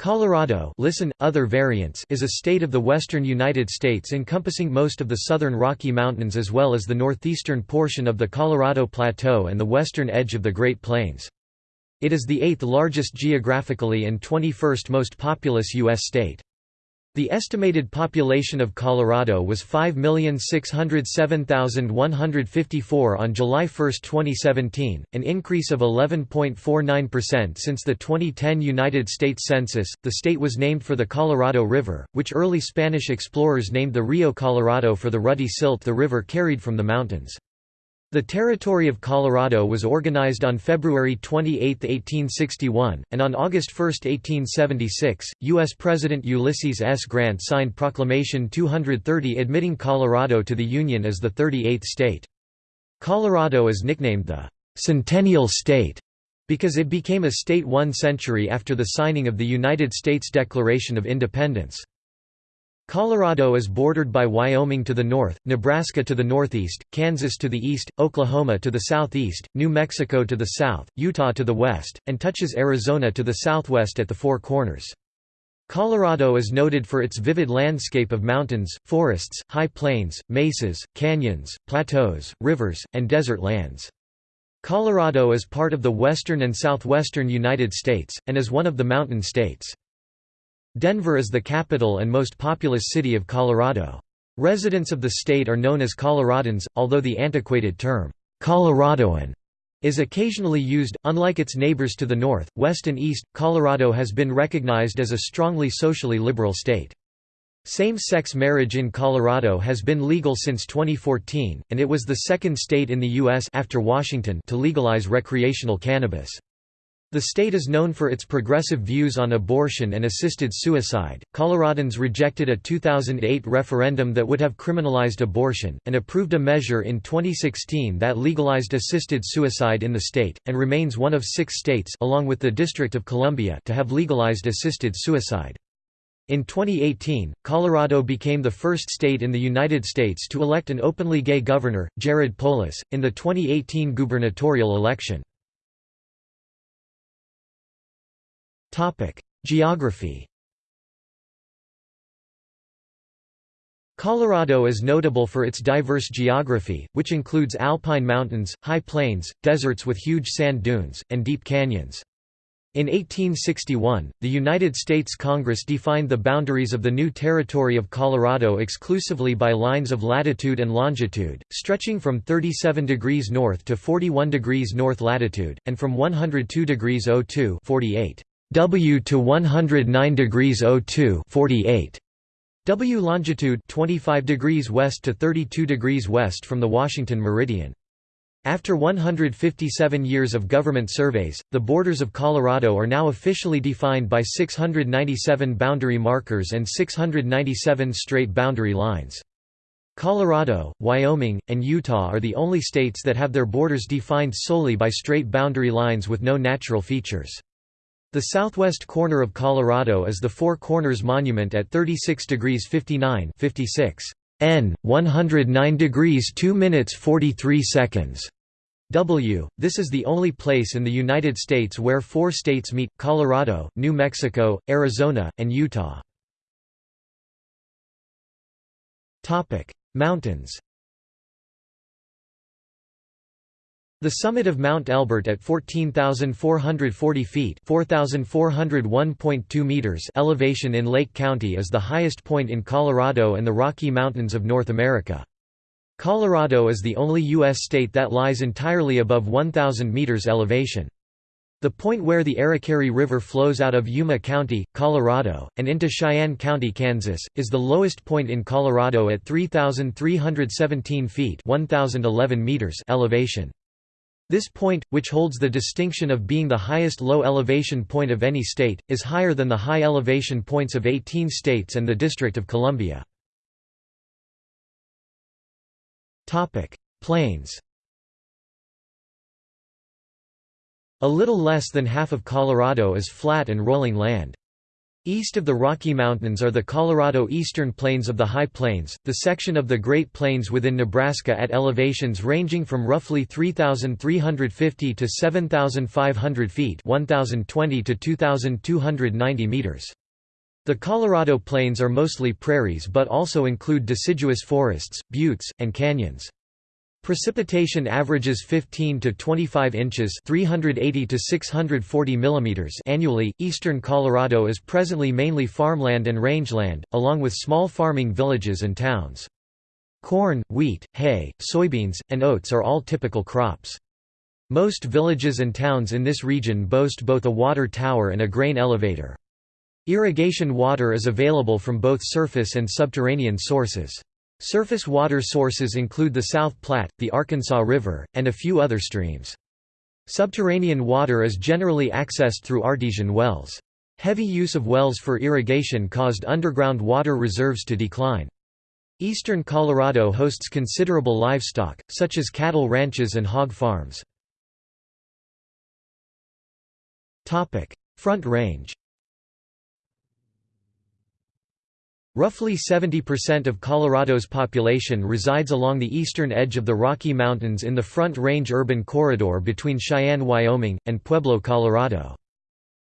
Colorado listen, other variants is a state of the western United States encompassing most of the southern Rocky Mountains as well as the northeastern portion of the Colorado Plateau and the western edge of the Great Plains. It is the eighth largest geographically and 21st most populous U.S. state. The estimated population of Colorado was 5,607,154 on July 1, 2017, an increase of 11.49% since the 2010 United States Census. The state was named for the Colorado River, which early Spanish explorers named the Rio Colorado for the ruddy silt the river carried from the mountains. The Territory of Colorado was organized on February 28, 1861, and on August 1, 1876, U.S. President Ulysses S. Grant signed Proclamation 230 admitting Colorado to the Union as the 38th state. Colorado is nicknamed the «Centennial State» because it became a state one century after the signing of the United States Declaration of Independence. Colorado is bordered by Wyoming to the north, Nebraska to the northeast, Kansas to the east, Oklahoma to the southeast, New Mexico to the south, Utah to the west, and touches Arizona to the southwest at the Four Corners. Colorado is noted for its vivid landscape of mountains, forests, high plains, mesas, canyons, plateaus, rivers, and desert lands. Colorado is part of the western and southwestern United States, and is one of the mountain states. Denver is the capital and most populous city of Colorado. Residents of the state are known as Coloradans, although the antiquated term, Coloradoan, is occasionally used. Unlike its neighbors to the north, west, and east, Colorado has been recognized as a strongly socially liberal state. Same-sex marriage in Colorado has been legal since 2014, and it was the second state in the U.S. after Washington to legalize recreational cannabis. The state is known for its progressive views on abortion and assisted suicide. Coloradans rejected a 2008 referendum that would have criminalized abortion, and approved a measure in 2016 that legalized assisted suicide in the state, and remains one of six states along with the District of Columbia to have legalized assisted suicide. In 2018, Colorado became the first state in the United States to elect an openly gay governor, Jared Polis, in the 2018 gubernatorial election. Geography Colorado is notable for its diverse geography, which includes alpine mountains, high plains, deserts with huge sand dunes, and deep canyons. In 1861, the United States Congress defined the boundaries of the new territory of Colorado exclusively by lines of latitude and longitude, stretching from 37 degrees north to 41 degrees north latitude, and from 102 degrees 02 48 W to 109 degrees 02 48 W longitude 25 degrees west to 32 degrees west from the Washington meridian. After 157 years of government surveys, the borders of Colorado are now officially defined by 697 boundary markers and 697 straight boundary lines. Colorado, Wyoming, and Utah are the only states that have their borders defined solely by straight boundary lines with no natural features. The southwest corner of Colorado is the Four Corners Monument at 36 degrees 59 56 N 109 degrees 2 minutes 43 seconds W. This is the only place in the United States where four states meet, Colorado, New Mexico, Arizona, and Utah. Mountains The summit of Mount Elbert at 14,440 feet meters elevation in Lake County is the highest point in Colorado and the Rocky Mountains of North America. Colorado is the only U.S. state that lies entirely above 1,000 meters elevation. The point where the Arikaree River flows out of Yuma County, Colorado, and into Cheyenne County, Kansas, is the lowest point in Colorado at 3,317 feet 1,011 meters elevation. This point, which holds the distinction of being the highest low-elevation point of any state, is higher than the high-elevation points of 18 states and the District of Columbia. Plains A little less than half of Colorado is flat and rolling land. East of the Rocky Mountains are the Colorado Eastern Plains of the High Plains, the section of the Great Plains within Nebraska at elevations ranging from roughly 3,350 to 7,500 feet 1,020 to 2,290 meters. The Colorado Plains are mostly prairies but also include deciduous forests, buttes, and canyons. Precipitation averages 15 to 25 inches (380 to 640 millimeters) annually. Eastern Colorado is presently mainly farmland and rangeland, along with small farming villages and towns. Corn, wheat, hay, soybeans, and oats are all typical crops. Most villages and towns in this region boast both a water tower and a grain elevator. Irrigation water is available from both surface and subterranean sources. Surface water sources include the South Platte, the Arkansas River, and a few other streams. Subterranean water is generally accessed through artesian wells. Heavy use of wells for irrigation caused underground water reserves to decline. Eastern Colorado hosts considerable livestock, such as cattle ranches and hog farms. Front Range Roughly 70% of Colorado's population resides along the eastern edge of the Rocky Mountains in the Front Range urban corridor between Cheyenne, Wyoming, and Pueblo, Colorado.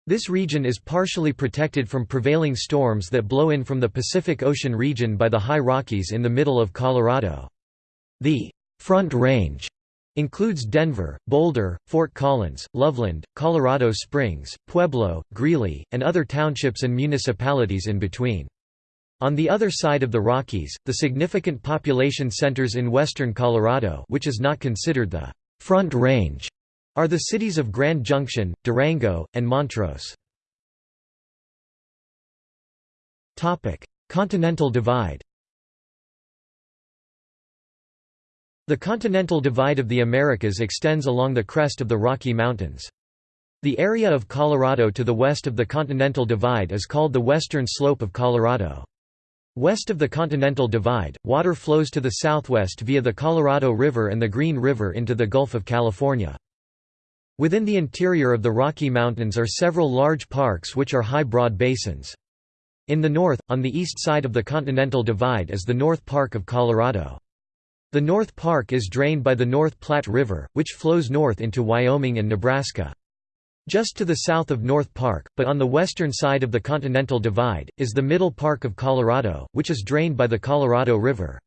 This region is partially protected from prevailing storms that blow in from the Pacific Ocean region by the High Rockies in the middle of Colorado. The Front Range includes Denver, Boulder, Fort Collins, Loveland, Colorado Springs, Pueblo, Greeley, and other townships and municipalities in between. On the other side of the Rockies, the significant population centers in western Colorado which is not considered the «Front Range» are the cities of Grand Junction, Durango, and Montrose. Continental Divide The Continental Divide of the Americas extends along the crest of the Rocky Mountains. The area of Colorado to the west of the Continental Divide is called the western slope of Colorado. West of the Continental Divide, water flows to the southwest via the Colorado River and the Green River into the Gulf of California. Within the interior of the Rocky Mountains are several large parks which are high broad basins. In the north, on the east side of the Continental Divide is the North Park of Colorado. The North Park is drained by the North Platte River, which flows north into Wyoming and Nebraska. Just to the south of North Park, but on the western side of the Continental Divide, is the Middle Park of Colorado, which is drained by the Colorado River.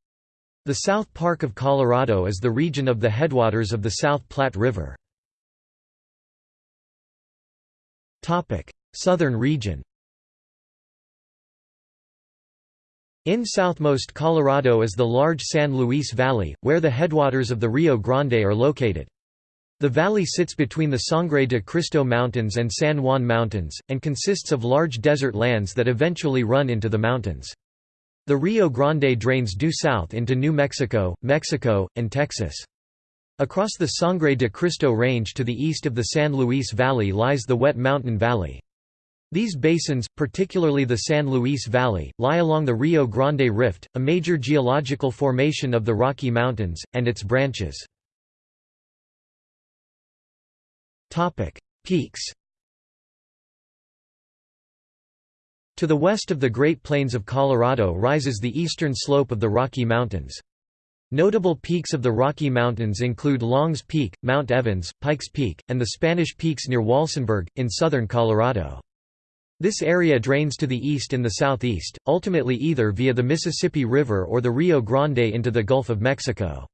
The South Park of Colorado is the region of the headwaters of the South Platte River. Southern region In southmost Colorado is the large San Luis Valley, where the headwaters of the Rio Grande are located. The valley sits between the Sangre de Cristo Mountains and San Juan Mountains, and consists of large desert lands that eventually run into the mountains. The Rio Grande drains due south into New Mexico, Mexico, and Texas. Across the Sangre de Cristo Range to the east of the San Luis Valley lies the Wet Mountain Valley. These basins, particularly the San Luis Valley, lie along the Rio Grande Rift, a major geological formation of the Rocky Mountains, and its branches. Topic: Peaks. To the west of the Great Plains of Colorado rises the eastern slope of the Rocky Mountains. Notable peaks of the Rocky Mountains include Longs Peak, Mount Evans, Pikes Peak, and the Spanish Peaks near Walsenburg, in southern Colorado. This area drains to the east and the southeast, ultimately either via the Mississippi River or the Rio Grande into the Gulf of Mexico.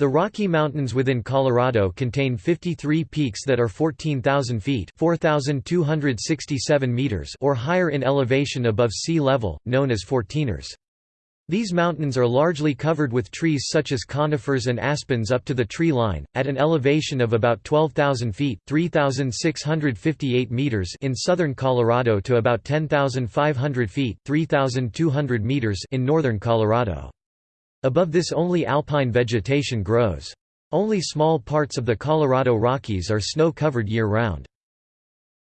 The Rocky Mountains within Colorado contain 53 peaks that are 14,000 feet meters or higher in elevation above sea level, known as fourteeners. These mountains are largely covered with trees such as conifers and aspens up to the tree line, at an elevation of about 12,000 feet 3,658 meters in southern Colorado to about 10,500 feet 3,200 meters in northern Colorado. Above this only alpine vegetation grows. Only small parts of the Colorado Rockies are snow-covered year-round.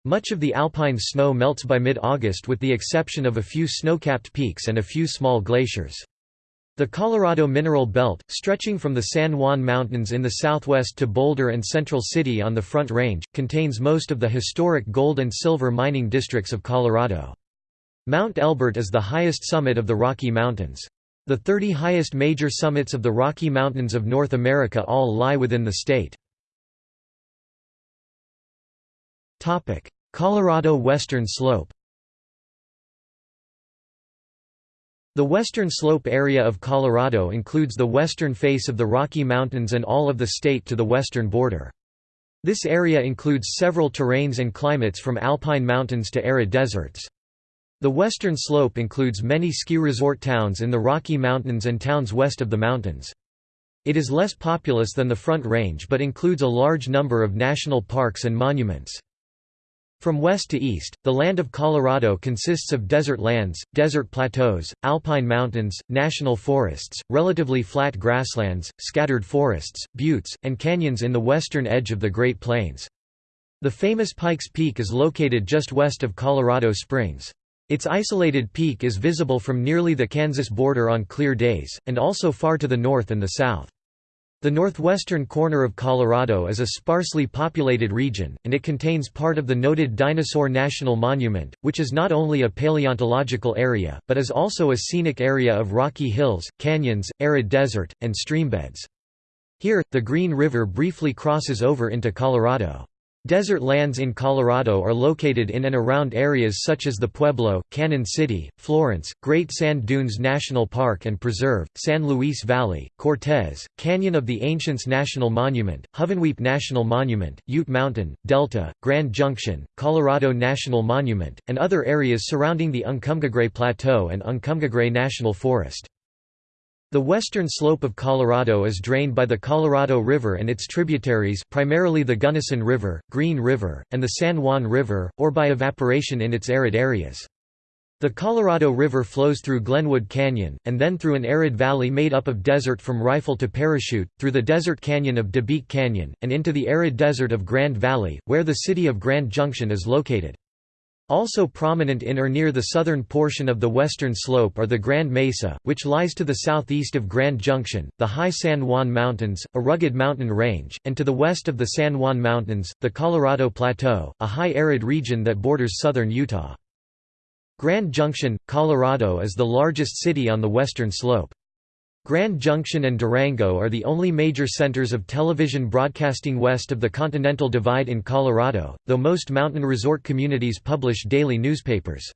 Much of the alpine snow melts by mid-August with the exception of a few snow-capped peaks and a few small glaciers. The Colorado Mineral Belt, stretching from the San Juan Mountains in the southwest to Boulder and Central City on the Front Range, contains most of the historic gold and silver mining districts of Colorado. Mount Elbert is the highest summit of the Rocky Mountains. The 30 highest major summits of the Rocky Mountains of North America all lie within the state. Colorado Western Slope The western slope area of Colorado includes the western face of the Rocky Mountains and all of the state to the western border. This area includes several terrains and climates from alpine mountains to arid deserts. The western slope includes many ski resort towns in the Rocky Mountains and towns west of the mountains. It is less populous than the Front Range but includes a large number of national parks and monuments. From west to east, the land of Colorado consists of desert lands, desert plateaus, alpine mountains, national forests, relatively flat grasslands, scattered forests, buttes, and canyons in the western edge of the Great Plains. The famous Pikes Peak is located just west of Colorado Springs. Its isolated peak is visible from nearly the Kansas border on clear days, and also far to the north and the south. The northwestern corner of Colorado is a sparsely populated region, and it contains part of the noted Dinosaur National Monument, which is not only a paleontological area, but is also a scenic area of rocky hills, canyons, arid desert, and streambeds. Here, the Green River briefly crosses over into Colorado. Desert lands in Colorado are located in and around areas such as the Pueblo, Cañon City, Florence, Great Sand Dunes National Park and Preserve, San Luis Valley, Cortez, Canyon of the Ancients National Monument, Hovenweep National Monument, Ute Mountain, Delta, Grand Junction, Colorado National Monument, and other areas surrounding the Uncompahgre Plateau and Uncompahgre National Forest. The western slope of Colorado is drained by the Colorado River and its tributaries primarily the Gunnison River, Green River, and the San Juan River, or by evaporation in its arid areas. The Colorado River flows through Glenwood Canyon, and then through an arid valley made up of desert from Rifle to Parachute, through the desert canyon of DeBeque Canyon, and into the arid desert of Grand Valley, where the city of Grand Junction is located. Also prominent in or near the southern portion of the western slope are the Grand Mesa, which lies to the southeast of Grand Junction, the high San Juan Mountains, a rugged mountain range, and to the west of the San Juan Mountains, the Colorado Plateau, a high arid region that borders southern Utah. Grand Junction, Colorado is the largest city on the western slope. Grand Junction and Durango are the only major centers of television broadcasting west of the Continental Divide in Colorado, though most mountain resort communities publish daily newspapers.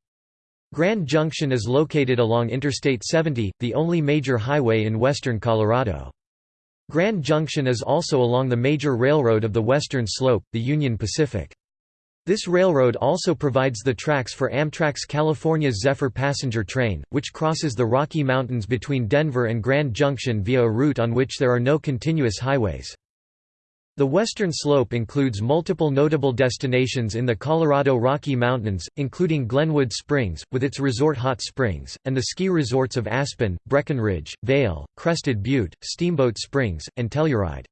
Grand Junction is located along Interstate 70, the only major highway in western Colorado. Grand Junction is also along the major railroad of the western slope, the Union Pacific. This railroad also provides the tracks for Amtrak's California's Zephyr passenger train, which crosses the Rocky Mountains between Denver and Grand Junction via a route on which there are no continuous highways. The western slope includes multiple notable destinations in the Colorado Rocky Mountains, including Glenwood Springs, with its resort hot springs, and the ski resorts of Aspen, Breckenridge, Vail, Crested Butte, Steamboat Springs, and Telluride.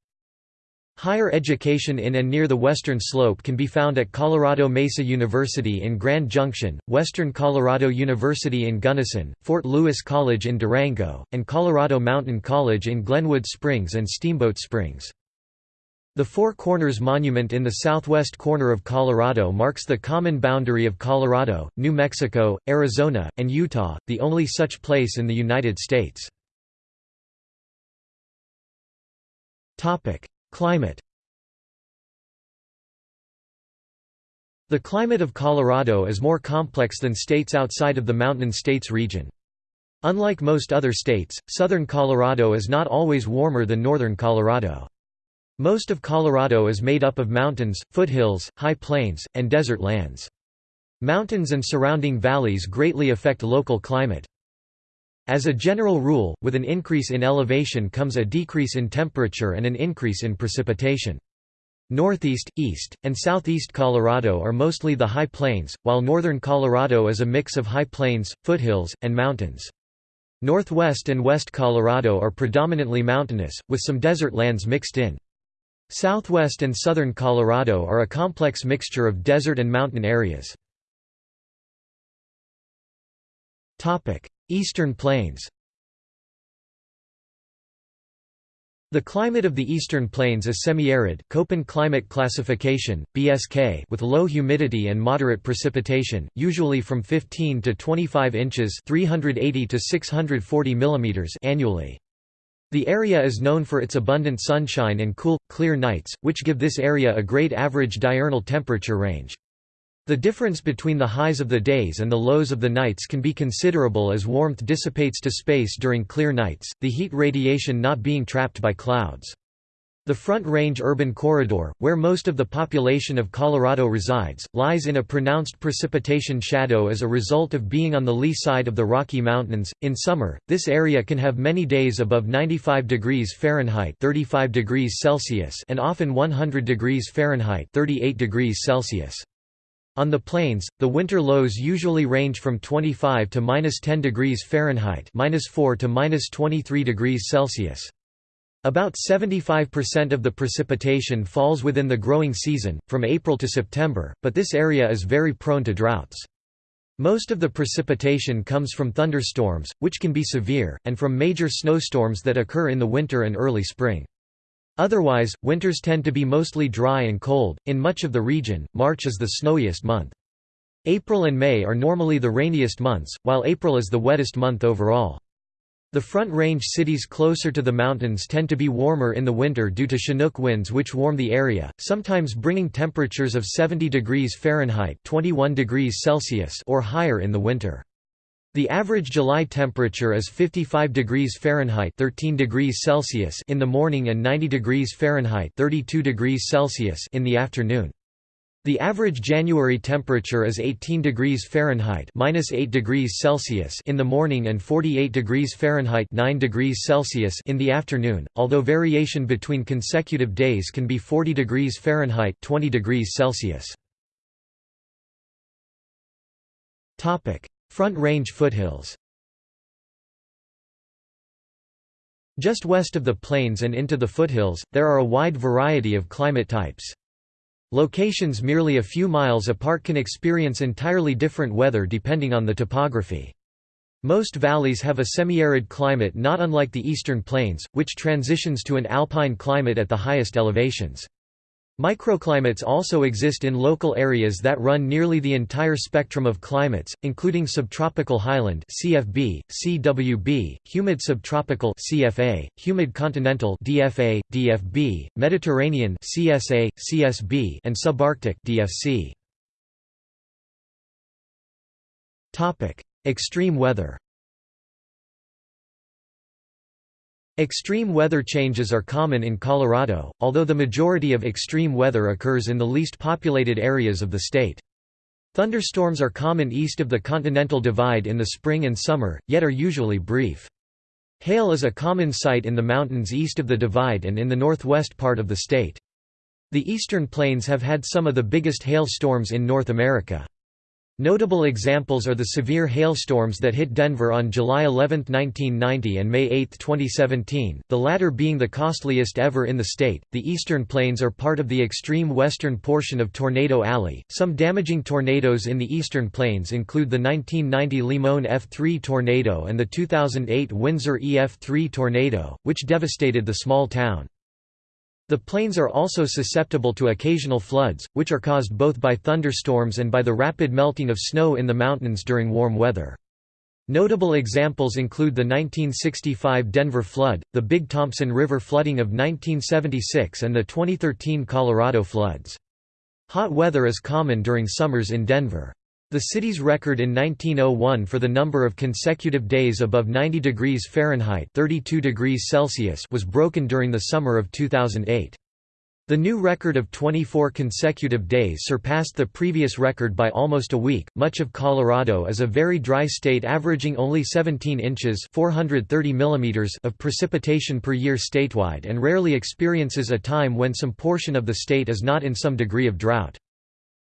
Higher education in and near the western slope can be found at Colorado Mesa University in Grand Junction, Western Colorado University in Gunnison, Fort Lewis College in Durango, and Colorado Mountain College in Glenwood Springs and Steamboat Springs. The Four Corners Monument in the southwest corner of Colorado marks the common boundary of Colorado, New Mexico, Arizona, and Utah, the only such place in the United States. Climate The climate of Colorado is more complex than states outside of the Mountain States region. Unlike most other states, southern Colorado is not always warmer than northern Colorado. Most of Colorado is made up of mountains, foothills, high plains, and desert lands. Mountains and surrounding valleys greatly affect local climate. As a general rule, with an increase in elevation comes a decrease in temperature and an increase in precipitation. Northeast, east, and southeast Colorado are mostly the high plains, while northern Colorado is a mix of high plains, foothills, and mountains. Northwest and west Colorado are predominantly mountainous, with some desert lands mixed in. Southwest and southern Colorado are a complex mixture of desert and mountain areas. Eastern Plains The climate of the eastern plains is semi-arid Köppen climate classification, BSK, with low humidity and moderate precipitation, usually from 15 to 25 inches 380 to 640 mm annually. The area is known for its abundant sunshine and cool, clear nights, which give this area a great average diurnal temperature range. The difference between the highs of the days and the lows of the nights can be considerable as warmth dissipates to space during clear nights, the heat radiation not being trapped by clouds. The Front Range urban corridor, where most of the population of Colorado resides, lies in a pronounced precipitation shadow as a result of being on the lee side of the Rocky Mountains. In summer, this area can have many days above 95 degrees Fahrenheit (35 degrees Celsius) and often 100 degrees Fahrenheit (38 degrees Celsius). On the plains, the winter lows usually range from 25 to minus 10 degrees Fahrenheit minus 4 to minus 23 degrees Celsius. About 75% of the precipitation falls within the growing season, from April to September, but this area is very prone to droughts. Most of the precipitation comes from thunderstorms, which can be severe, and from major snowstorms that occur in the winter and early spring. Otherwise, winters tend to be mostly dry and cold. In much of the region, March is the snowiest month. April and May are normally the rainiest months, while April is the wettest month overall. The Front Range cities closer to the mountains tend to be warmer in the winter due to Chinook winds which warm the area, sometimes bringing temperatures of 70 degrees Fahrenheit 21 degrees Celsius or higher in the winter. The average July temperature is 55 degrees Fahrenheit 13 degrees Celsius in the morning and 90 degrees Fahrenheit 32 degrees Celsius in the afternoon. The average January temperature is 18 degrees Fahrenheit minus 8 degrees Celsius in the morning and 48 degrees Fahrenheit 9 degrees Celsius in the afternoon, although variation between consecutive days can be 40 degrees Fahrenheit 20 degrees Celsius. Front Range foothills Just west of the plains and into the foothills, there are a wide variety of climate types. Locations merely a few miles apart can experience entirely different weather depending on the topography. Most valleys have a semi-arid climate not unlike the eastern plains, which transitions to an alpine climate at the highest elevations. Microclimates also exist in local areas that run nearly the entire spectrum of climates, including subtropical highland (CFB), CWB, humid subtropical (CFA), humid continental (DFA, DFB), Mediterranean (CSA, CSB), and subarctic (DFC). Topic: Extreme weather. Extreme weather changes are common in Colorado, although the majority of extreme weather occurs in the least populated areas of the state. Thunderstorms are common east of the Continental Divide in the spring and summer, yet are usually brief. Hail is a common sight in the mountains east of the Divide and in the northwest part of the state. The eastern plains have had some of the biggest hail storms in North America. Notable examples are the severe hailstorms that hit Denver on July 11, 1990 and May 8, 2017, the latter being the costliest ever in the state. The eastern plains are part of the extreme western portion of Tornado Alley. Some damaging tornadoes in the eastern plains include the 1990 Limon F3 tornado and the 2008 Windsor EF3 tornado, which devastated the small town. The plains are also susceptible to occasional floods, which are caused both by thunderstorms and by the rapid melting of snow in the mountains during warm weather. Notable examples include the 1965 Denver flood, the Big Thompson River flooding of 1976 and the 2013 Colorado floods. Hot weather is common during summers in Denver. The city's record in 1901 for the number of consecutive days above 90 degrees Fahrenheit 32 degrees Celsius was broken during the summer of 2008. The new record of 24 consecutive days surpassed the previous record by almost a week. Much of Colorado is a very dry state averaging only 17 inches (430 millimeters) of precipitation per year statewide and rarely experiences a time when some portion of the state is not in some degree of drought.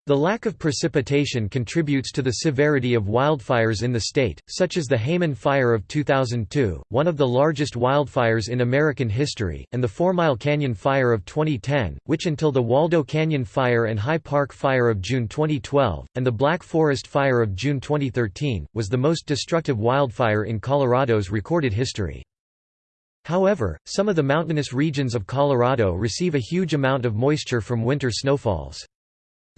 The lack of precipitation contributes to the severity of wildfires in the state, such as the Hayman Fire of 2002, one of the largest wildfires in American history, and the Four Mile Canyon Fire of 2010, which until the Waldo Canyon Fire and High Park Fire of June 2012, and the Black Forest Fire of June 2013, was the most destructive wildfire in Colorado's recorded history. However, some of the mountainous regions of Colorado receive a huge amount of moisture from winter snowfalls.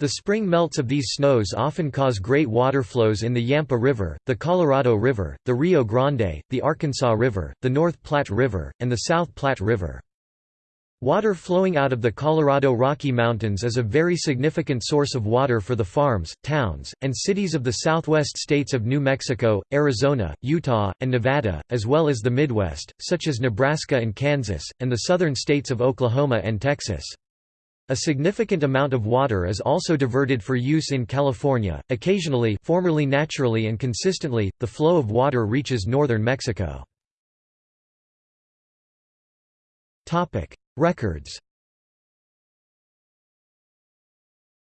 The spring melts of these snows often cause great water flows in the Yampa River, the Colorado River, the Rio Grande, the Arkansas River, the North Platte River, and the South Platte River. Water flowing out of the Colorado Rocky Mountains is a very significant source of water for the farms, towns, and cities of the southwest states of New Mexico, Arizona, Utah, and Nevada, as well as the Midwest, such as Nebraska and Kansas, and the southern states of Oklahoma and Texas. A significant amount of water is also diverted for use in California. Occasionally, formerly naturally and consistently, the flow of water reaches northern Mexico. Topic: Records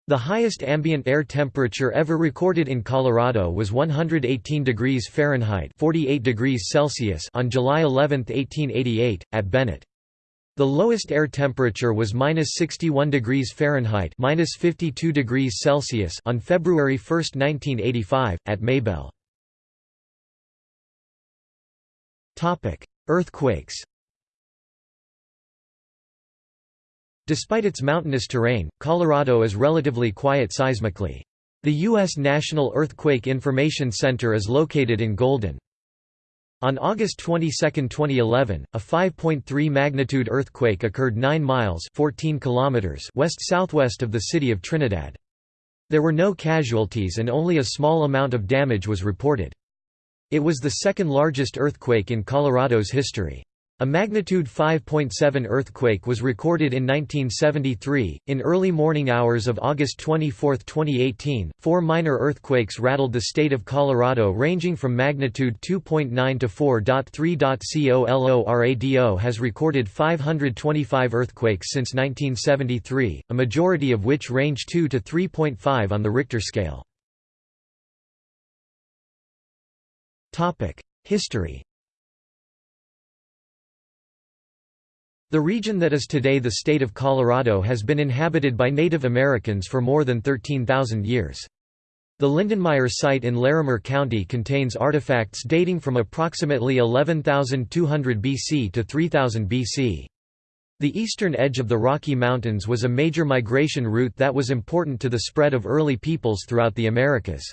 The highest ambient air temperature ever recorded in Colorado was 118 degrees Fahrenheit 48 degrees Celsius on July 11, 1888, at Bennett. The lowest air temperature was minus 61 degrees Fahrenheit minus 52 degrees Celsius on February 1, 1985, at Maybell. Earthquakes Despite its mountainous terrain, Colorado is relatively quiet seismically. The U.S. National Earthquake Information Center is located in Golden. On August 22, 2011, a 5.3 magnitude earthquake occurred 9 miles 14 kilometers west-southwest of the city of Trinidad. There were no casualties and only a small amount of damage was reported. It was the second largest earthquake in Colorado's history. A magnitude 5.7 earthquake was recorded in 1973. In early morning hours of August 24, 2018, four minor earthquakes rattled the state of Colorado ranging from magnitude 2.9 to 4.3. COLORADO has recorded 525 earthquakes since 1973, a majority of which range 2 to 3.5 on the Richter scale. History The region that is today the state of Colorado has been inhabited by Native Americans for more than 13,000 years. The Lindenmeier site in Larimer County contains artifacts dating from approximately 11,200 BC to 3000 BC. The eastern edge of the Rocky Mountains was a major migration route that was important to the spread of early peoples throughout the Americas.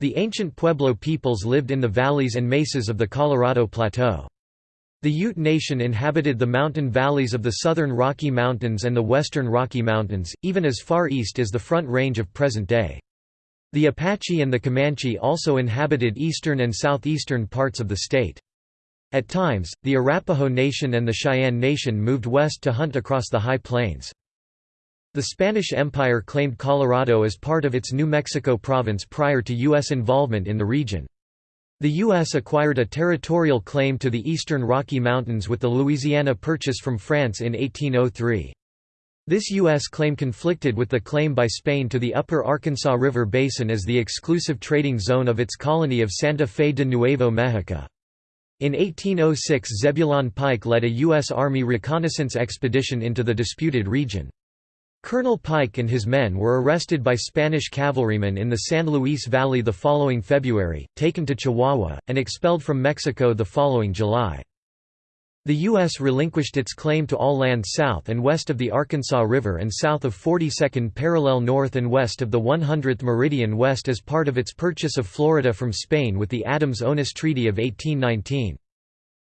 The ancient Pueblo peoples lived in the valleys and mesas of the Colorado Plateau. The Ute Nation inhabited the mountain valleys of the southern Rocky Mountains and the western Rocky Mountains, even as far east as the Front Range of present day. The Apache and the Comanche also inhabited eastern and southeastern parts of the state. At times, the Arapaho Nation and the Cheyenne Nation moved west to hunt across the high plains. The Spanish Empire claimed Colorado as part of its New Mexico province prior to U.S. involvement in the region. The U.S. acquired a territorial claim to the eastern Rocky Mountains with the Louisiana Purchase from France in 1803. This U.S. claim conflicted with the claim by Spain to the upper Arkansas River Basin as the exclusive trading zone of its colony of Santa Fe de Nuevo Mexico. In 1806 Zebulon Pike led a U.S. Army reconnaissance expedition into the disputed region. Colonel Pike and his men were arrested by Spanish cavalrymen in the San Luis Valley the following February, taken to Chihuahua, and expelled from Mexico the following July. The U.S. relinquished its claim to all land south and west of the Arkansas River and south of 42nd parallel north and west of the 100th meridian west as part of its purchase of Florida from Spain with the Adams-Onis Treaty of 1819.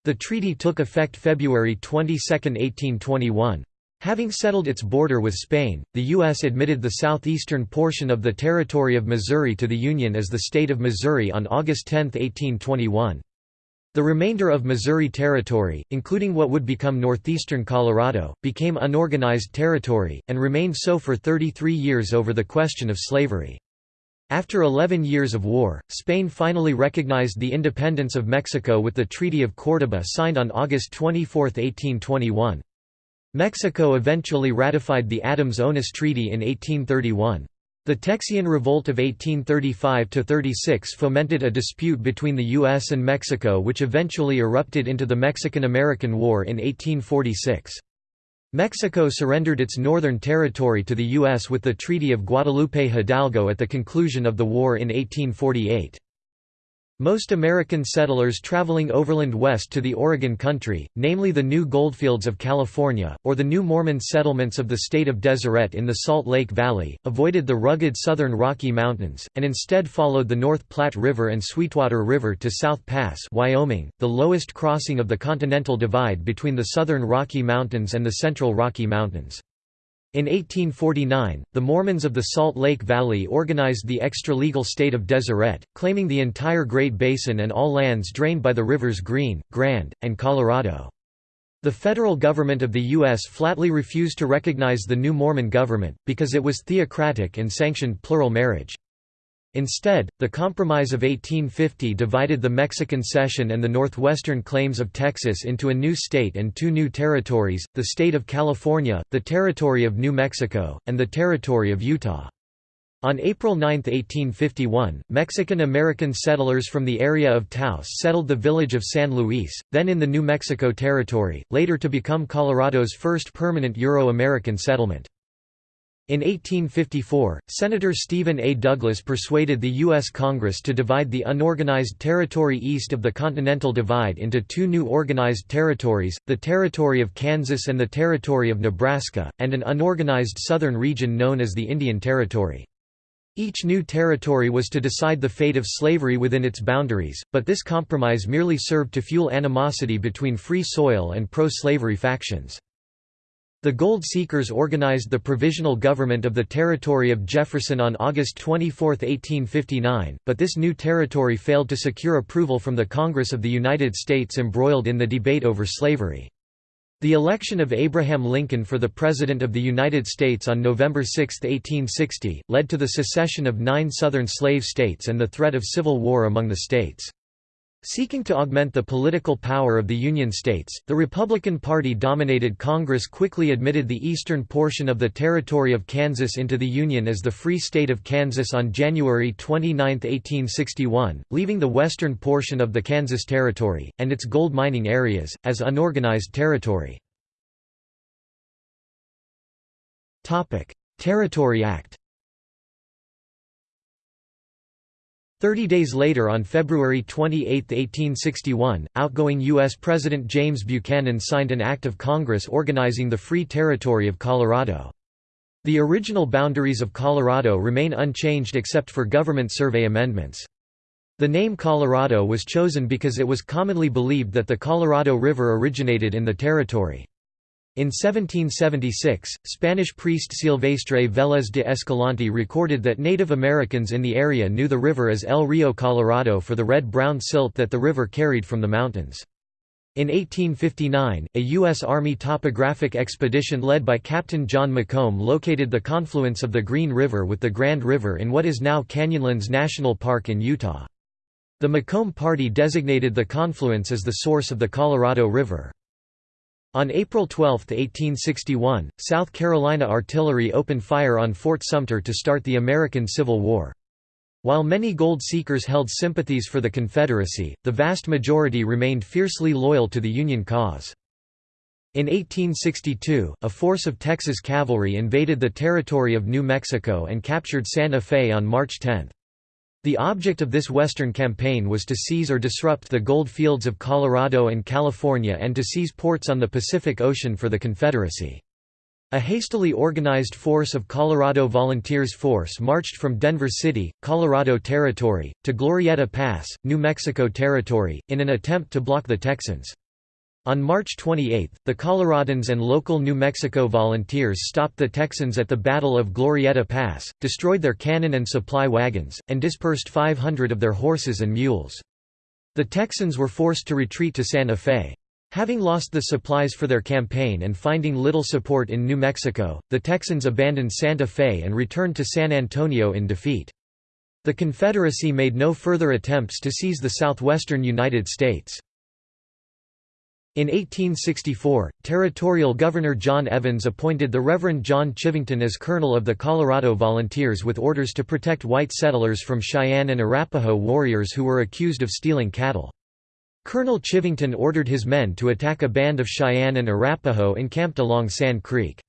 The treaty took effect February 22, 1821. Having settled its border with Spain, the U.S. admitted the southeastern portion of the territory of Missouri to the Union as the state of Missouri on August 10, 1821. The remainder of Missouri Territory, including what would become northeastern Colorado, became unorganized territory, and remained so for 33 years over the question of slavery. After 11 years of war, Spain finally recognized the independence of Mexico with the Treaty of Córdoba signed on August 24, 1821. Mexico eventually ratified the Adams-Onis Treaty in 1831. The Texian Revolt of 1835–36 fomented a dispute between the U.S. and Mexico which eventually erupted into the Mexican–American War in 1846. Mexico surrendered its northern territory to the U.S. with the Treaty of Guadalupe Hidalgo at the conclusion of the war in 1848. Most American settlers traveling overland west to the Oregon Country, namely the New Goldfields of California, or the New Mormon settlements of the state of Deseret in the Salt Lake Valley, avoided the rugged southern Rocky Mountains, and instead followed the North Platte River and Sweetwater River to South Pass Wyoming, the lowest crossing of the Continental Divide between the southern Rocky Mountains and the central Rocky Mountains. In 1849, the Mormons of the Salt Lake Valley organized the extra-legal state of Deseret, claiming the entire Great Basin and all lands drained by the rivers Green, Grand, and Colorado. The federal government of the U.S. flatly refused to recognize the new Mormon government, because it was theocratic and sanctioned plural marriage. Instead, the Compromise of 1850 divided the Mexican cession and the northwestern claims of Texas into a new state and two new territories, the state of California, the territory of New Mexico, and the territory of Utah. On April 9, 1851, Mexican-American settlers from the area of Taos settled the village of San Luis, then in the New Mexico Territory, later to become Colorado's first permanent Euro-American settlement. In 1854, Senator Stephen A. Douglas persuaded the U.S. Congress to divide the unorganized territory east of the Continental Divide into two new organized territories, the Territory of Kansas and the Territory of Nebraska, and an unorganized southern region known as the Indian Territory. Each new territory was to decide the fate of slavery within its boundaries, but this compromise merely served to fuel animosity between free soil and pro-slavery factions. The Gold Seekers organized the Provisional Government of the Territory of Jefferson on August 24, 1859, but this new territory failed to secure approval from the Congress of the United States embroiled in the debate over slavery. The election of Abraham Lincoln for the President of the United States on November 6, 1860, led to the secession of nine Southern slave states and the threat of civil war among the states. Seeking to augment the political power of the Union states, the Republican Party-dominated Congress quickly admitted the eastern portion of the territory of Kansas into the Union as the Free State of Kansas on January 29, 1861, leaving the western portion of the Kansas Territory, and its gold mining areas, as unorganized territory. Territory Act Thirty days later on February 28, 1861, outgoing U.S. President James Buchanan signed an act of Congress organizing the Free Territory of Colorado. The original boundaries of Colorado remain unchanged except for government survey amendments. The name Colorado was chosen because it was commonly believed that the Colorado River originated in the territory. In 1776, Spanish priest Silvestre Vélez de Escalante recorded that Native Americans in the area knew the river as El Rio Colorado for the red-brown silt that the river carried from the mountains. In 1859, a U.S. Army topographic expedition led by Captain John Macomb located the confluence of the Green River with the Grand River in what is now Canyonlands National Park in Utah. The Macomb Party designated the confluence as the source of the Colorado River. On April 12, 1861, South Carolina artillery opened fire on Fort Sumter to start the American Civil War. While many gold seekers held sympathies for the Confederacy, the vast majority remained fiercely loyal to the Union cause. In 1862, a force of Texas cavalry invaded the territory of New Mexico and captured Santa Fe on March 10. The object of this Western campaign was to seize or disrupt the gold fields of Colorado and California and to seize ports on the Pacific Ocean for the Confederacy. A hastily organized force of Colorado Volunteers Force marched from Denver City, Colorado Territory, to Glorieta Pass, New Mexico Territory, in an attempt to block the Texans. On March 28, the Coloradans and local New Mexico volunteers stopped the Texans at the Battle of Glorieta Pass, destroyed their cannon and supply wagons, and dispersed 500 of their horses and mules. The Texans were forced to retreat to Santa Fe. Having lost the supplies for their campaign and finding little support in New Mexico, the Texans abandoned Santa Fe and returned to San Antonio in defeat. The Confederacy made no further attempts to seize the southwestern United States. In 1864, Territorial Governor John Evans appointed the Reverend John Chivington as colonel of the Colorado Volunteers with orders to protect white settlers from Cheyenne and Arapaho warriors who were accused of stealing cattle. Colonel Chivington ordered his men to attack a band of Cheyenne and Arapaho encamped along Sand Creek.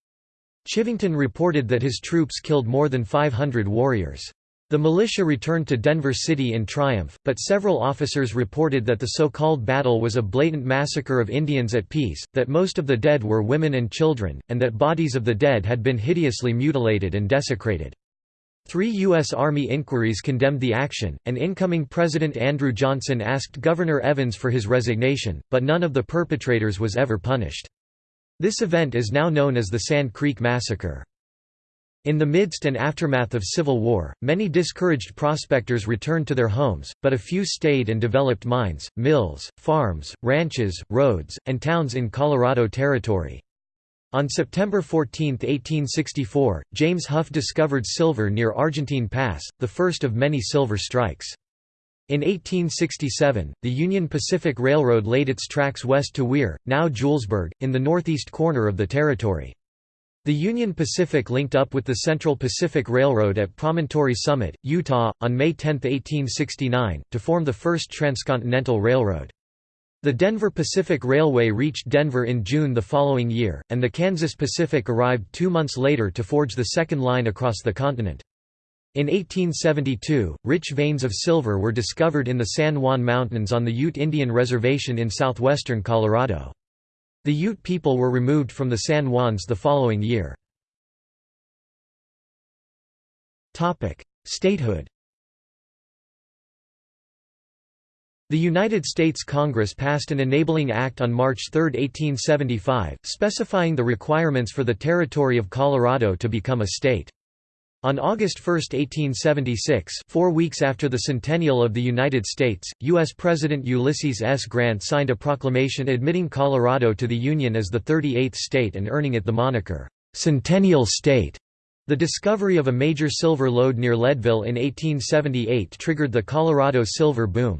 Chivington reported that his troops killed more than 500 warriors. The militia returned to Denver City in triumph, but several officers reported that the so-called battle was a blatant massacre of Indians at peace, that most of the dead were women and children, and that bodies of the dead had been hideously mutilated and desecrated. Three U.S. Army inquiries condemned the action, and incoming President Andrew Johnson asked Governor Evans for his resignation, but none of the perpetrators was ever punished. This event is now known as the Sand Creek Massacre. In the midst and aftermath of Civil War, many discouraged prospectors returned to their homes, but a few stayed and developed mines, mills, farms, ranches, roads, and towns in Colorado Territory. On September 14, 1864, James Huff discovered silver near Argentine Pass, the first of many silver strikes. In 1867, the Union Pacific Railroad laid its tracks west to Weir, now Julesburg, in the northeast corner of the territory. The Union Pacific linked up with the Central Pacific Railroad at Promontory Summit, Utah, on May 10, 1869, to form the first transcontinental railroad. The Denver Pacific Railway reached Denver in June the following year, and the Kansas Pacific arrived two months later to forge the second line across the continent. In 1872, rich veins of silver were discovered in the San Juan Mountains on the Ute Indian Reservation in southwestern Colorado. The Ute people were removed from the San Juans the following year. Statehood The United States Congress passed an enabling act on March 3, 1875, specifying the requirements for the territory of Colorado to become a state. On August 1, 1876 four weeks after the centennial of the United States, U.S. President Ulysses S. Grant signed a proclamation admitting Colorado to the Union as the 38th state and earning it the moniker, "'Centennial State'". The discovery of a major silver lode near Leadville in 1878 triggered the Colorado silver boom.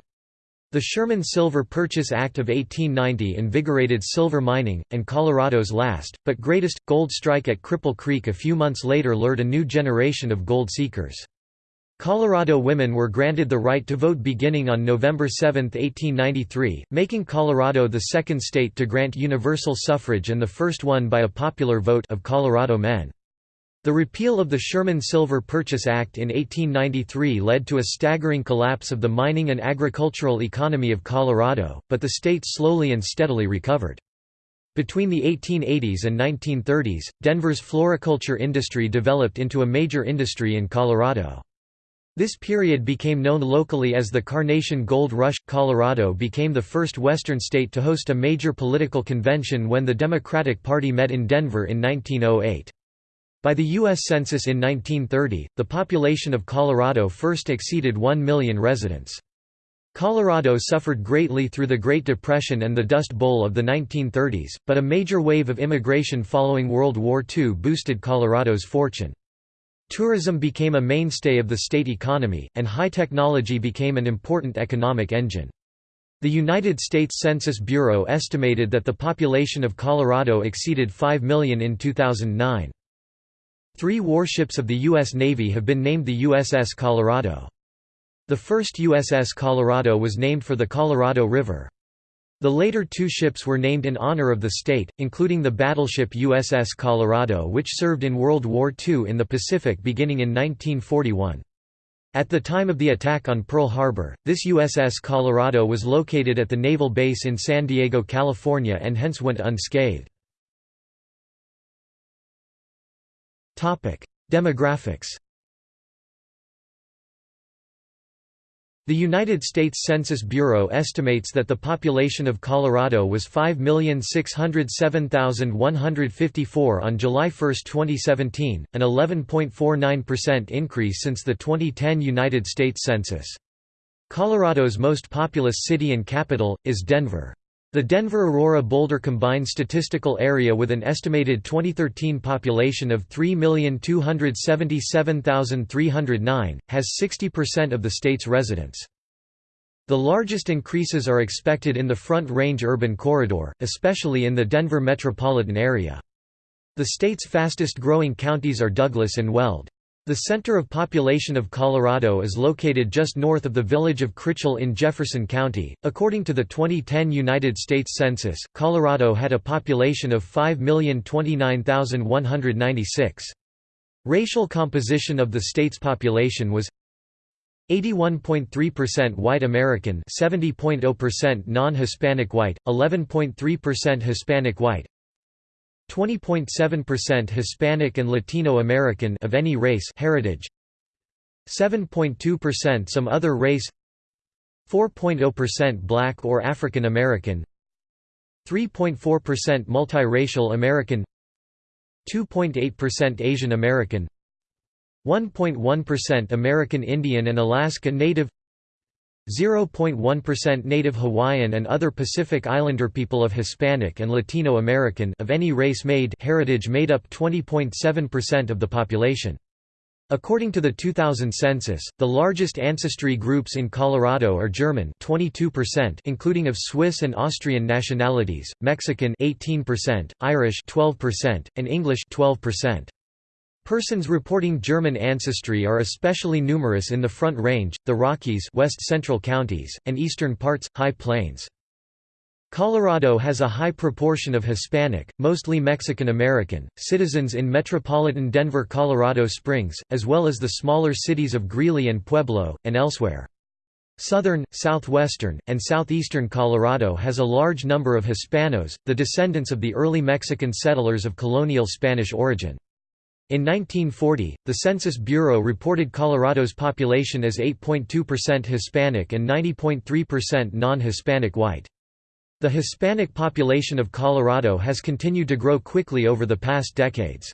The Sherman Silver Purchase Act of 1890 invigorated silver mining, and Colorado's last, but greatest, gold strike at Cripple Creek a few months later lured a new generation of gold seekers. Colorado women were granted the right to vote beginning on November 7, 1893, making Colorado the second state to grant universal suffrage and the first one by a popular vote of Colorado men. The repeal of the Sherman Silver Purchase Act in 1893 led to a staggering collapse of the mining and agricultural economy of Colorado, but the state slowly and steadily recovered. Between the 1880s and 1930s, Denver's floriculture industry developed into a major industry in Colorado. This period became known locally as the Carnation Gold Rush. Colorado became the first Western state to host a major political convention when the Democratic Party met in Denver in 1908. By the U.S. Census in 1930, the population of Colorado first exceeded 1 million residents. Colorado suffered greatly through the Great Depression and the Dust Bowl of the 1930s, but a major wave of immigration following World War II boosted Colorado's fortune. Tourism became a mainstay of the state economy, and high technology became an important economic engine. The United States Census Bureau estimated that the population of Colorado exceeded 5 million in 2009. Three warships of the U.S. Navy have been named the USS Colorado. The first USS Colorado was named for the Colorado River. The later two ships were named in honor of the state, including the battleship USS Colorado which served in World War II in the Pacific beginning in 1941. At the time of the attack on Pearl Harbor, this USS Colorado was located at the naval base in San Diego, California and hence went unscathed. Demographics The United States Census Bureau estimates that the population of Colorado was 5,607,154 on July 1, 2017, an 11.49% increase since the 2010 United States Census. Colorado's most populous city and capital, is Denver. The Denver-Aurora-Boulder combined statistical area with an estimated 2013 population of 3,277,309, has 60% of the state's residents. The largest increases are expected in the Front Range urban corridor, especially in the Denver metropolitan area. The state's fastest growing counties are Douglas and Weld. The center of population of Colorado is located just north of the village of Critchell in Jefferson County. According to the 2010 United States Census, Colorado had a population of 5,029,196. Racial composition of the state's population was 81.3% white American 70.0% non-Hispanic white, 11.3% Hispanic white 20.7% Hispanic and Latino American of any race heritage 7.2% some other race 4.0% Black or African American 3.4% multiracial American 2.8% Asian American 1.1% American Indian and Alaska Native 0.1% Native Hawaiian and other Pacific Islander people of Hispanic and Latino American of any race made heritage made up 20.7% of the population. According to the 2000 census, the largest ancestry groups in Colorado are German 22% including of Swiss and Austrian nationalities, Mexican 18%, Irish 12%, and English 12%. Persons reporting German ancestry are especially numerous in the Front Range, the Rockies west central counties, and eastern parts, High Plains. Colorado has a high proportion of Hispanic, mostly Mexican American, citizens in metropolitan Denver Colorado Springs, as well as the smaller cities of Greeley and Pueblo, and elsewhere. Southern, southwestern, and southeastern Colorado has a large number of Hispanos, the descendants of the early Mexican settlers of colonial Spanish origin. In 1940, the Census Bureau reported Colorado's population as 8.2% Hispanic and 90.3% non-Hispanic white. The Hispanic population of Colorado has continued to grow quickly over the past decades.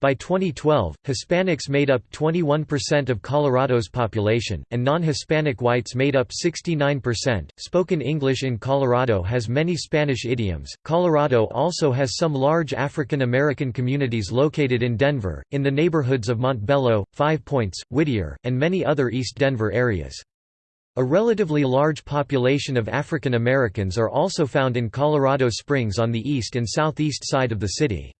By 2012, Hispanics made up 21% of Colorado's population, and non-Hispanic whites made up 69%. Spoken English in Colorado has many Spanish idioms. Colorado also has some large African American communities located in Denver, in the neighborhoods of Montbello, Five Points, Whittier, and many other East Denver areas. A relatively large population of African Americans are also found in Colorado Springs on the east and southeast side of the city.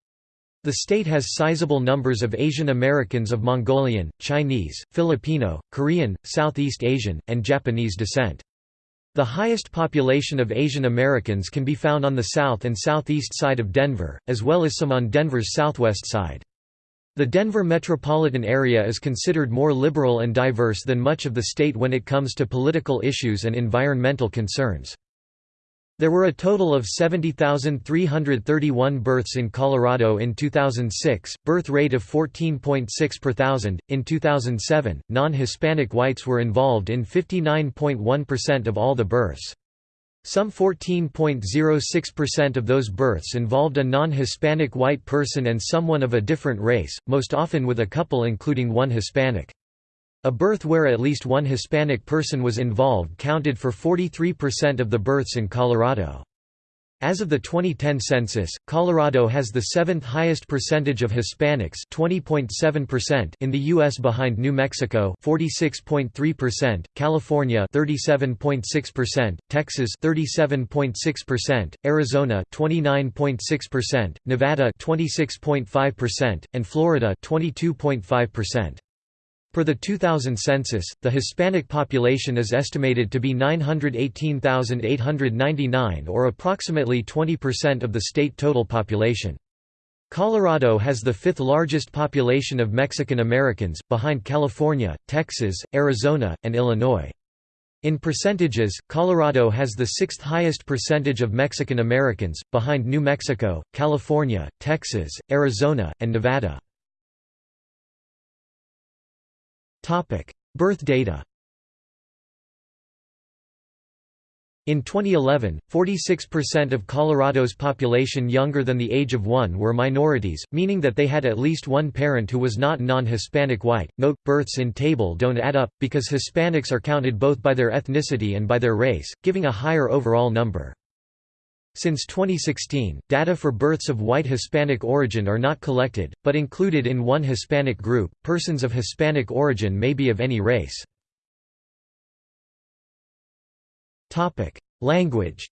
The state has sizable numbers of Asian Americans of Mongolian, Chinese, Filipino, Korean, Southeast Asian, and Japanese descent. The highest population of Asian Americans can be found on the south and southeast side of Denver, as well as some on Denver's southwest side. The Denver metropolitan area is considered more liberal and diverse than much of the state when it comes to political issues and environmental concerns. There were a total of 70,331 births in Colorado in 2006, birth rate of 14.6 per thousand. In 2007, non Hispanic whites were involved in 59.1% of all the births. Some 14.06% of those births involved a non-Hispanic white person and someone of a different race, most often with a couple including one Hispanic. A birth where at least one Hispanic person was involved counted for 43% of the births in Colorado. As of the 2010 census, Colorado has the seventh highest percentage of Hispanics in the U.S. behind New Mexico 46.3%, California 37.6%, Texas 37.6%, Arizona 29.6%, Nevada 26.5%, and Florida 22.5%. For the 2000 census, the Hispanic population is estimated to be 918,899 or approximately 20% of the state total population. Colorado has the fifth largest population of Mexican Americans, behind California, Texas, Arizona, and Illinois. In percentages, Colorado has the sixth highest percentage of Mexican Americans, behind New Mexico, California, Texas, Arizona, and Nevada. Birth data In 2011, 46% of Colorado's population younger than the age of one were minorities, meaning that they had at least one parent who was not non-Hispanic white. Note, births in table don't add up, because Hispanics are counted both by their ethnicity and by their race, giving a higher overall number. Since 2016, data for births of white Hispanic origin are not collected, but included in one Hispanic group. Persons of Hispanic origin may be of any race. Topic: Language.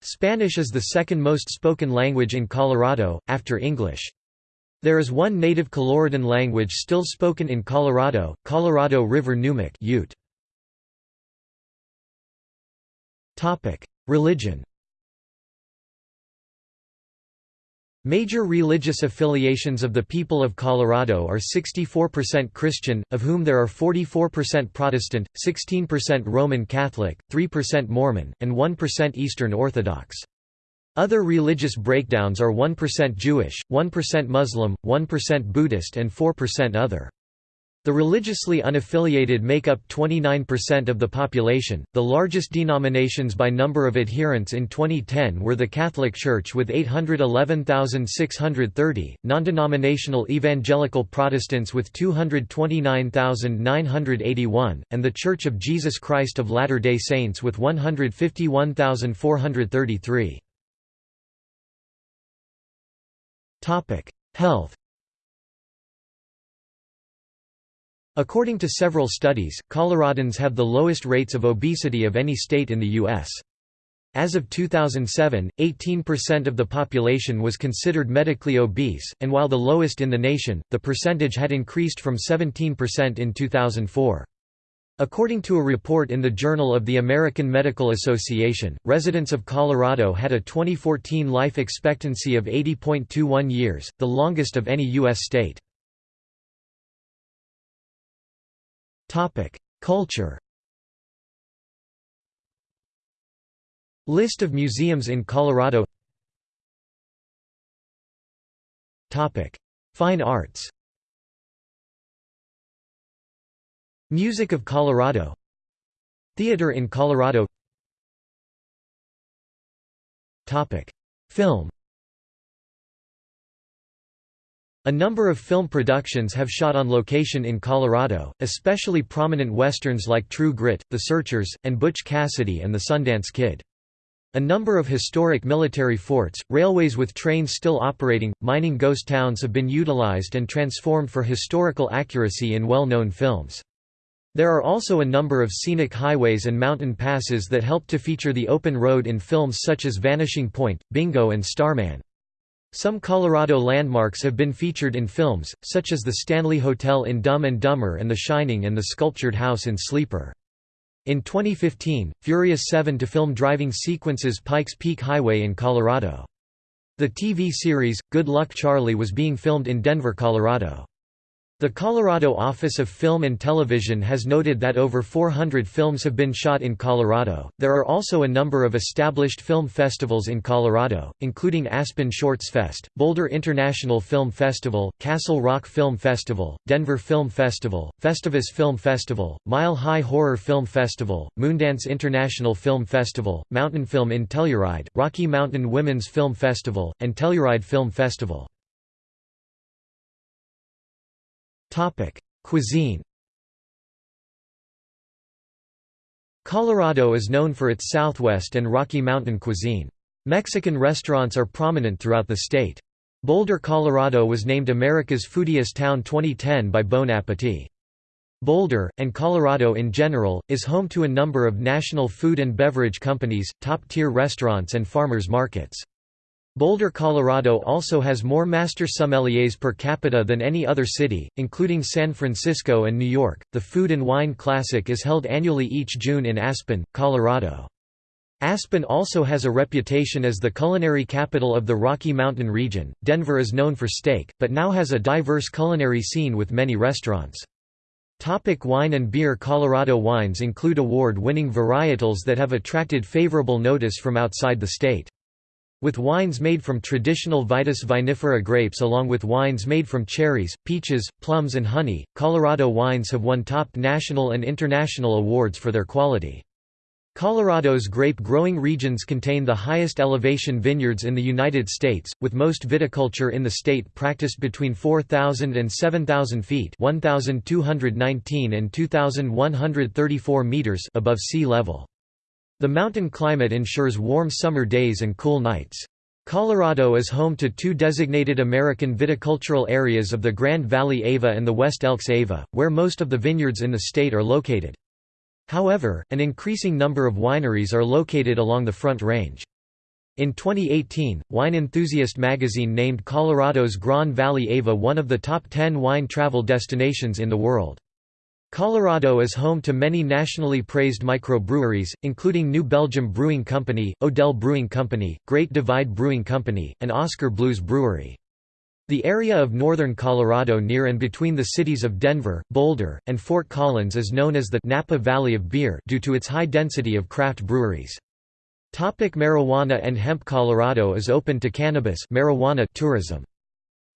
Spanish is the second most spoken language in Colorado, after English. There is one native Coloradan language still spoken in Colorado, Colorado River Numic Ute. Religion Major religious affiliations of the people of Colorado are 64% Christian, of whom there are 44% Protestant, 16% Roman Catholic, 3% Mormon, and 1% Eastern Orthodox. Other religious breakdowns are 1% Jewish, 1% Muslim, 1% Buddhist and 4% other. The religiously unaffiliated make up 29% of the population. The largest denominations by number of adherents in 2010 were the Catholic Church with 811,630, non-denominational evangelical Protestants with 229,981, and the Church of Jesus Christ of Latter-day Saints with 151,433. Topic: Health According to several studies, Coloradans have the lowest rates of obesity of any state in the U.S. As of 2007, 18% of the population was considered medically obese, and while the lowest in the nation, the percentage had increased from 17% in 2004. According to a report in the Journal of the American Medical Association, residents of Colorado had a 2014 life expectancy of 80.21 years, the longest of any U.S. state. Topic: Culture. List of museums in Colorado. Topic: Fine arts. Music of Colorado. Theater in Colorado. Topic: Film. A number of film productions have shot on location in Colorado, especially prominent westerns like True Grit, The Searchers, and Butch Cassidy and the Sundance Kid. A number of historic military forts, railways with trains still operating, mining ghost towns have been utilized and transformed for historical accuracy in well-known films. There are also a number of scenic highways and mountain passes that help to feature the open road in films such as Vanishing Point, Bingo and Starman. Some Colorado landmarks have been featured in films, such as the Stanley Hotel in Dumb and Dumber and The Shining and the sculptured house in Sleeper. In 2015, Furious 7 to film driving sequences Pikes Peak Highway in Colorado. The TV series, Good Luck Charlie was being filmed in Denver, Colorado. The Colorado Office of Film and Television has noted that over 400 films have been shot in Colorado. There are also a number of established film festivals in Colorado, including Aspen Shorts Fest, Boulder International Film Festival, Castle Rock Film Festival, Denver Film Festival, Festivus Film Festival, Mile High Horror Film Festival, Moondance International Film Festival, Mountain Film in Telluride, Rocky Mountain Women's Film Festival, and Telluride Film Festival. Topic: Cuisine. Colorado is known for its Southwest and Rocky Mountain cuisine. Mexican restaurants are prominent throughout the state. Boulder, Colorado was named America's Foodiest Town 2010 by Bon Appetit. Boulder, and Colorado in general, is home to a number of national food and beverage companies, top-tier restaurants and farmers markets. Boulder, Colorado also has more master sommeliers per capita than any other city, including San Francisco and New York. The Food and Wine Classic is held annually each June in Aspen, Colorado. Aspen also has a reputation as the culinary capital of the Rocky Mountain region. Denver is known for steak, but now has a diverse culinary scene with many restaurants. Topic wine and beer Colorado wines include award-winning varietals that have attracted favorable notice from outside the state. With wines made from traditional Vitis vinifera grapes along with wines made from cherries, peaches, plums and honey, Colorado wines have won top national and international awards for their quality. Colorado's grape-growing regions contain the highest elevation vineyards in the United States, with most viticulture in the state practiced between 4,000 and 7,000 feet 1,219 and 2,134 meters above sea level. The mountain climate ensures warm summer days and cool nights. Colorado is home to two designated American viticultural areas of the Grand Valley Ava and the West Elks Ava, where most of the vineyards in the state are located. However, an increasing number of wineries are located along the Front Range. In 2018, Wine Enthusiast magazine named Colorado's Grand Valley Ava one of the top 10 wine travel destinations in the world. Colorado is home to many nationally praised microbreweries, including New Belgium Brewing Company, Odell Brewing Company, Great Divide Brewing Company, and Oskar Blues Brewery. The area of northern Colorado near and between the cities of Denver, Boulder, and Fort Collins is known as the Napa Valley of Beer due to its high density of craft breweries. Topic marijuana and hemp Colorado is open to cannabis marijuana tourism.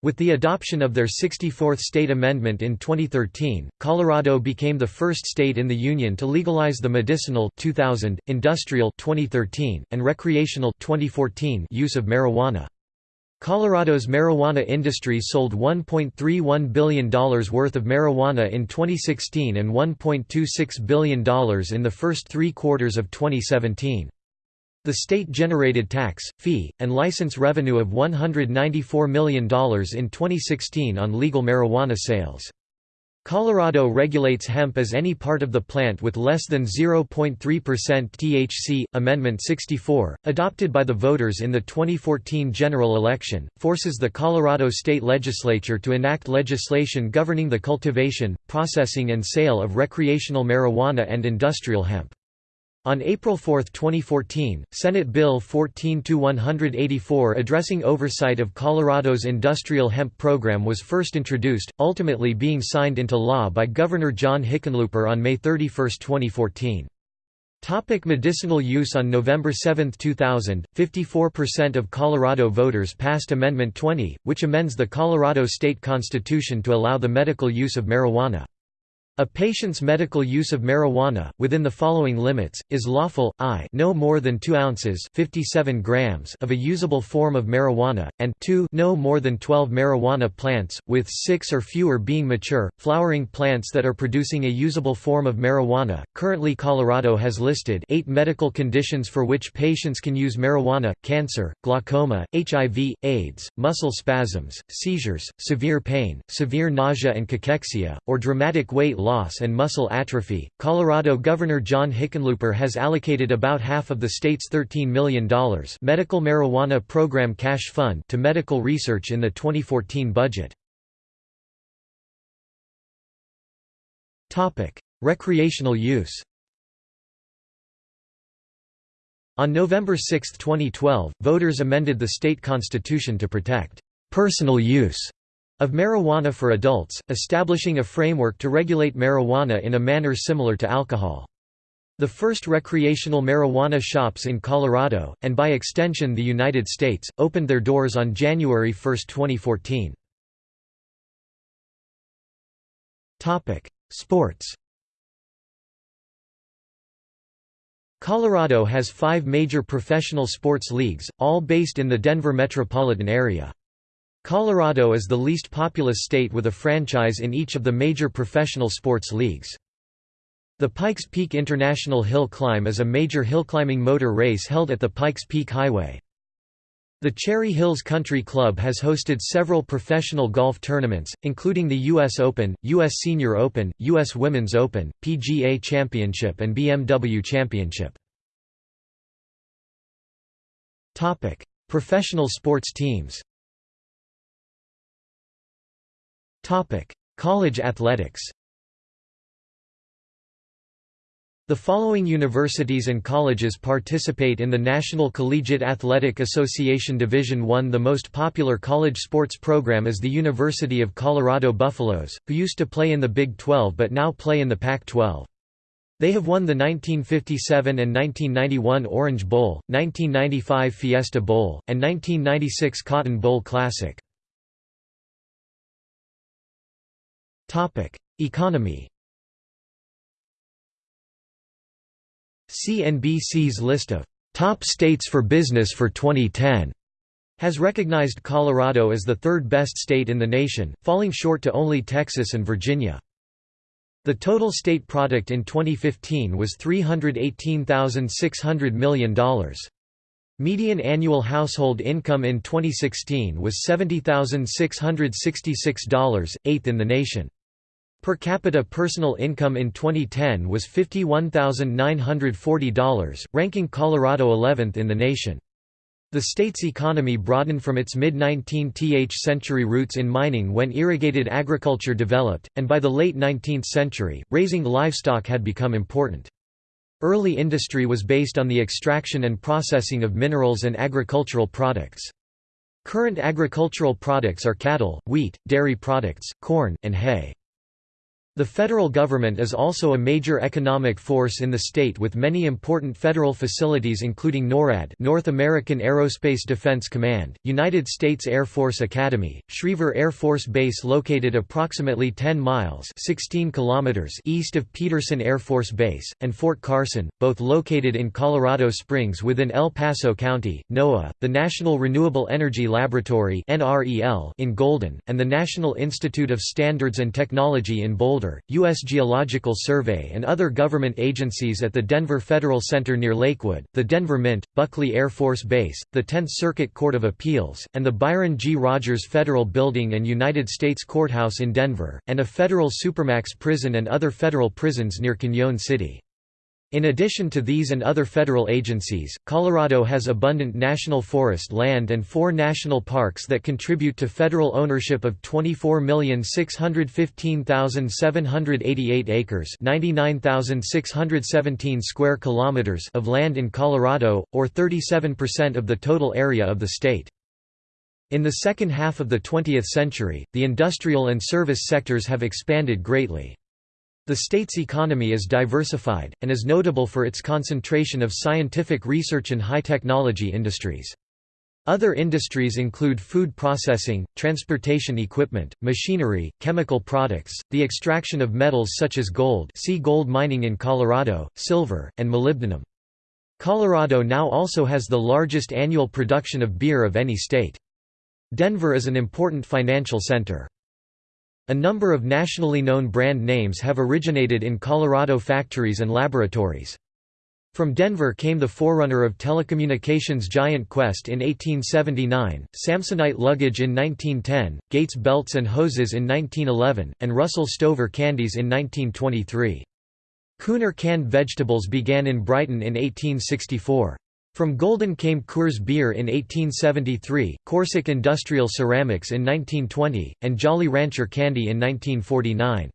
With the adoption of their 64th state amendment in 2013, Colorado became the first state in the union to legalize the medicinal 2000, industrial 2013, and recreational 2014 use of marijuana. Colorado's marijuana industry sold $1.31 billion worth of marijuana in 2016 and $1.26 billion in the first three quarters of 2017. The state generated tax, fee, and license revenue of $194 million in 2016 on legal marijuana sales. Colorado regulates hemp as any part of the plant with less than 0.3% THC. Amendment 64, adopted by the voters in the 2014 general election, forces the Colorado state legislature to enact legislation governing the cultivation, processing, and sale of recreational marijuana and industrial hemp. On April 4, 2014, Senate Bill 14-184 addressing oversight of Colorado's industrial hemp program was first introduced, ultimately being signed into law by Governor John Hickenlooper on May 31, 2014. Topic medicinal use On November 7, 2000, 54% of Colorado voters passed Amendment 20, which amends the Colorado state constitution to allow the medical use of marijuana. A patient's medical use of marijuana, within the following limits, is lawful, i no more than 2 ounces 57 grams of a usable form of marijuana, and 2 no more than 12 marijuana plants, with 6 or fewer being mature, flowering plants that are producing a usable form of marijuana. Currently Colorado has listed 8 medical conditions for which patients can use marijuana, cancer, glaucoma, HIV, AIDS, muscle spasms, seizures, severe pain, severe nausea and cachexia, or dramatic weight loss and muscle atrophy. Colorado Governor John Hickenlooper has allocated about half of the state's $13 million medical marijuana program cash fund to medical research in the 2014 budget. Topic: Recreational use. On November 6, 2012, voters amended the state constitution to protect personal use of marijuana for adults, establishing a framework to regulate marijuana in a manner similar to alcohol. The first recreational marijuana shops in Colorado, and by extension the United States, opened their doors on January 1, 2014. Sports Colorado has five major professional sports leagues, all based in the Denver metropolitan area. Colorado is the least populous state with a franchise in each of the major professional sports leagues. The Pikes Peak International Hill Climb is a major hillclimbing motor race held at the Pikes Peak Highway. The Cherry Hills Country Club has hosted several professional golf tournaments, including the U.S. Open, U.S. Senior Open, U.S. Women's Open, PGA Championship and BMW Championship. Professional sports teams College athletics The following universities and colleges participate in the National Collegiate Athletic Association Division I. The most popular college sports program is the University of Colorado Buffaloes, who used to play in the Big 12 but now play in the Pac-12. They have won the 1957 and 1991 Orange Bowl, 1995 Fiesta Bowl, and 1996 Cotton Bowl Classic. Economy CNBC's list of top states for business for 2010 has recognized Colorado as the third best state in the nation, falling short to only Texas and Virginia. The total state product in 2015 was $318,600 million. Median annual household income in 2016 was $70,666, eighth in the nation. Per capita personal income in 2010 was $51,940, ranking Colorado 11th in the nation. The state's economy broadened from its mid-19th century roots in mining when irrigated agriculture developed, and by the late 19th century, raising livestock had become important. Early industry was based on the extraction and processing of minerals and agricultural products. Current agricultural products are cattle, wheat, dairy products, corn, and hay. The federal government is also a major economic force in the state with many important federal facilities including NORAD North American Aerospace Defense Command, United States Air Force Academy, Schriever Air Force Base located approximately 10 miles 16 kilometers east of Peterson Air Force Base, and Fort Carson, both located in Colorado Springs within El Paso County, NOAA, the National Renewable Energy Laboratory in Golden, and the National Institute of Standards and Technology in Boulder. Boulder, U.S. Geological Survey and other government agencies at the Denver Federal Center near Lakewood, the Denver Mint, Buckley Air Force Base, the 10th Circuit Court of Appeals, and the Byron G. Rogers Federal Building and United States Courthouse in Denver, and a federal supermax prison and other federal prisons near Cañon City. In addition to these and other federal agencies, Colorado has abundant national forest land and four national parks that contribute to federal ownership of 24,615,788 acres 99,617 square kilometers of land in Colorado, or 37% of the total area of the state. In the second half of the 20th century, the industrial and service sectors have expanded greatly. The state's economy is diversified, and is notable for its concentration of scientific research and high-technology industries. Other industries include food processing, transportation equipment, machinery, chemical products, the extraction of metals such as gold see gold mining in Colorado, silver, and molybdenum. Colorado now also has the largest annual production of beer of any state. Denver is an important financial center. A number of nationally known brand names have originated in Colorado factories and laboratories. From Denver came the forerunner of telecommunications giant Qwest in 1879, Samsonite luggage in 1910, Gates belts and hoses in 1911, and Russell Stover candies in 1923. Kuner canned vegetables began in Brighton in 1864. From Golden came Coors Beer in 1873, CoorsTek Industrial Ceramics in 1920, and Jolly Rancher Candy in 1949.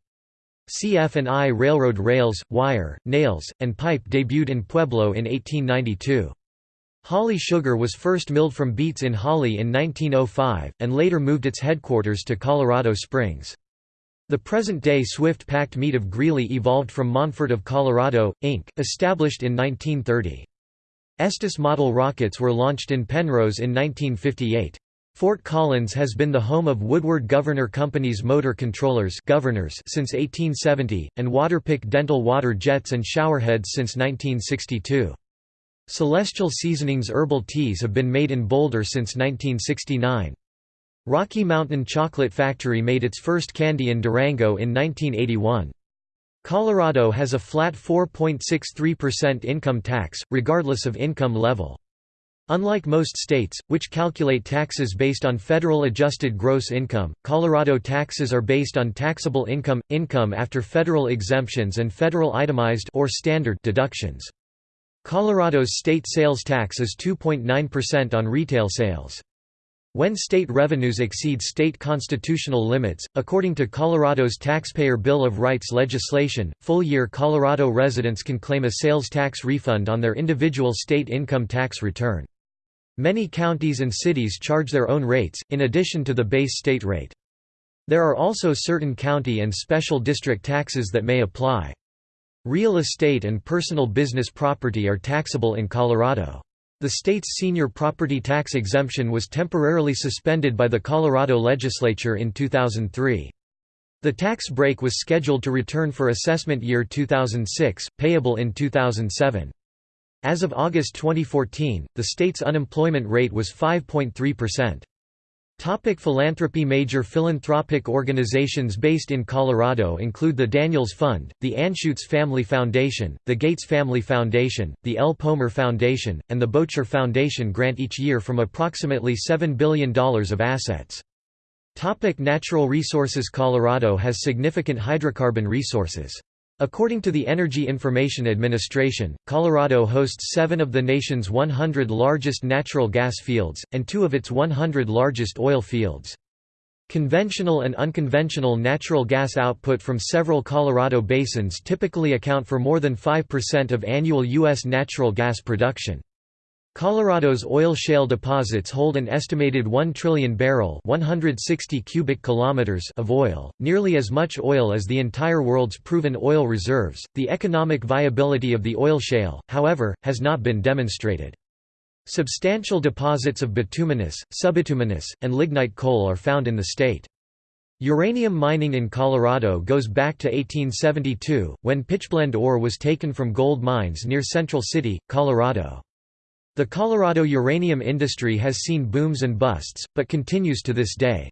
CF&I Railroad rails, wire, nails, and pipe debuted in Pueblo in 1892. Holly Sugar was first milled from beets in Holly in 1905, and later moved its headquarters to Colorado Springs. The present-day Swift packed meat of Greeley evolved from Monfort of Colorado, Inc., established in 1930. Estes model rockets were launched in Penrose in 1958. Fort Collins has been the home of Woodward Governor Company's motor controllers governors since 1870, and Waterpik dental water jets and showerheads since 1962. Celestial Seasonings herbal teas have been made in Boulder since 1969. Rocky Mountain Chocolate Factory made its first candy in Durango in 1981. Colorado has a flat 4.63% income tax, regardless of income level. Unlike most states, which calculate taxes based on federal adjusted gross income, Colorado taxes are based on taxable income, income after federal exemptions and federal itemized or standard deductions. Colorado's state sales tax is 2.9% on retail sales. When state revenues exceed state constitutional limits, according to Colorado's Taxpayer Bill of Rights legislation, full-year Colorado residents can claim a sales tax refund on their individual state income tax return. Many counties and cities charge their own rates, in addition to the base state rate. There are also certain county and special district taxes that may apply. Real estate and personal business property are taxable in Colorado. The state's senior property tax exemption was temporarily suspended by the Colorado legislature in 2003. The tax break was scheduled to return for assessment year 2006, payable in 2007. As of August 2014, the state's unemployment rate was 5.3%. Topic philanthropy Major philanthropic organizations based in Colorado include the Daniels Fund, the Anschutz Family Foundation, the Gates Family Foundation, the El Pomar Foundation, and the Boettcher Foundation grant each year from approximately $7 billion of assets. Topic natural resources Colorado has significant hydrocarbon resources. According to the Energy Information Administration, Colorado hosts seven of the nation's 100 largest natural gas fields, and two of its 100 largest oil fields. Conventional and unconventional natural gas output from several Colorado basins typically account for more than 5% of annual U.S. natural gas production. Colorado's oil shale deposits hold an estimated 1 trillion barrel 160 cubic kilometers of oil, nearly as much oil as the entire world's proven oil reserves. The economic viability of the oil shale, however, has not been demonstrated. Substantial deposits of bituminous, subbituminous, and lignite coal are found in the state. Uranium mining in Colorado goes back to 1872, when pitchblende ore was taken from gold mines near Central City, Colorado. The Colorado uranium industry has seen booms and busts, but continues to this day.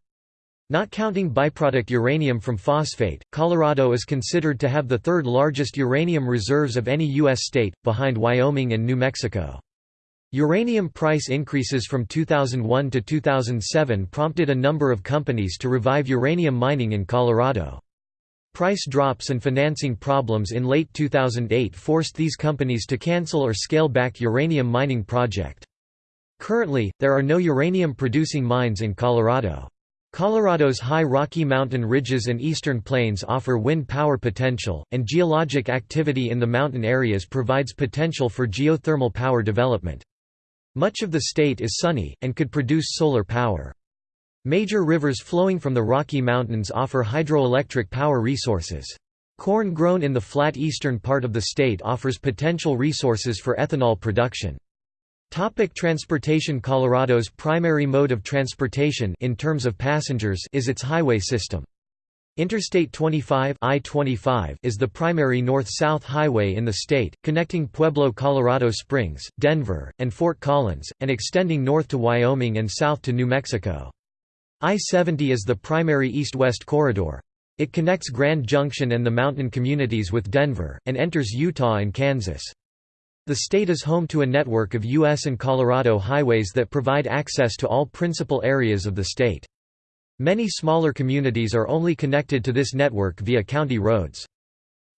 Not counting byproduct uranium from phosphate, Colorado is considered to have the third largest uranium reserves of any U.S. state, behind Wyoming and New Mexico. Uranium price increases from 2001 to 2007 prompted a number of companies to revive uranium mining in Colorado. Price drops and financing problems in late 2008 forced these companies to cancel or scale back uranium mining project. Currently, there are no uranium-producing mines in Colorado. Colorado's high Rocky Mountain ridges and eastern plains offer wind power potential, and geologic activity in the mountain areas provides potential for geothermal power development. Much of the state is sunny, and could produce solar power. Major rivers flowing from the Rocky Mountains offer hydroelectric power resources. Corn grown in the flat eastern part of the state offers potential resources for ethanol production. Topic transportation Colorado's primary mode of transportation in terms of passengers is its highway system. Interstate 25 I-25 is the primary north-south highway in the state, connecting Pueblo, Colorado Springs, Denver, and Fort Collins, and extending north to Wyoming and south to New Mexico. I-70 is the primary east-west corridor. It connects Grand Junction and the mountain communities with Denver, and enters Utah and Kansas. The state is home to a network of U.S. and Colorado highways that provide access to all principal areas of the state. Many smaller communities are only connected to this network via county roads.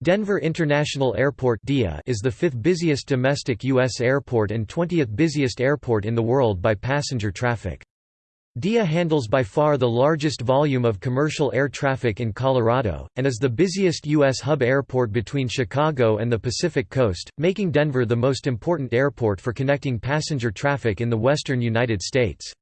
Denver International Airport is the fifth busiest domestic U.S. airport and 20th busiest airport in the world by passenger traffic. DIA handles by far the largest volume of commercial air traffic in Colorado, and is the busiest U.S. hub airport between Chicago and the Pacific Coast, making Denver the most important airport for connecting passenger traffic in the western United States.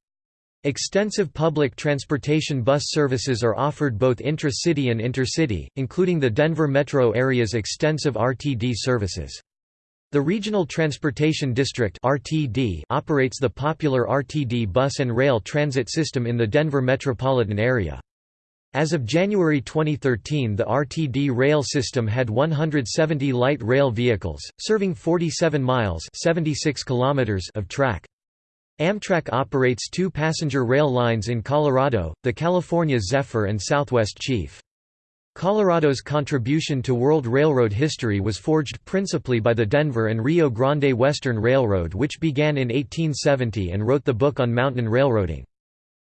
Extensive public transportation bus services are offered both intra-city and intercity, including the Denver metro area's extensive RTD services. The Regional Transportation District (RTD) operates the popular RTD bus and rail transit system in the Denver metropolitan area. As of January 2013 the RTD rail system had 170 light rail vehicles, serving 47 miles 76 kilometers of track. Amtrak operates two passenger rail lines in Colorado, the California Zephyr and Southwest Chief. Colorado's contribution to world railroad history was forged principally by the Denver and Rio Grande Western Railroad which began in 1870 and wrote the book on mountain railroading.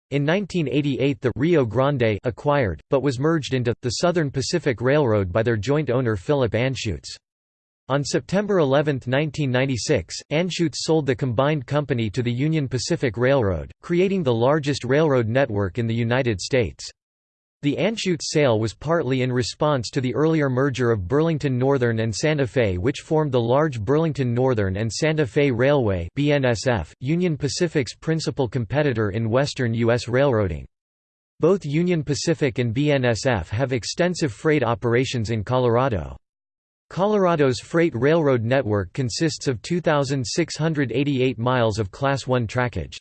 In 1988 the Rio Grande acquired, but was merged into, the Southern Pacific Railroad by their joint owner Philip Anschutz. On September 11, 1996, Anschutz sold the combined company to the Union Pacific Railroad, creating the largest railroad network in the United States. The Anschutz sale was partly in response to the earlier merger of Burlington Northern and Santa Fe which formed the large Burlington Northern and Santa Fe Railway BNSF, Union Pacific's principal competitor in western U.S. railroading. Both Union Pacific and BNSF have extensive freight operations in Colorado. Colorado's freight railroad network consists of 2,688 miles of Class I trackage.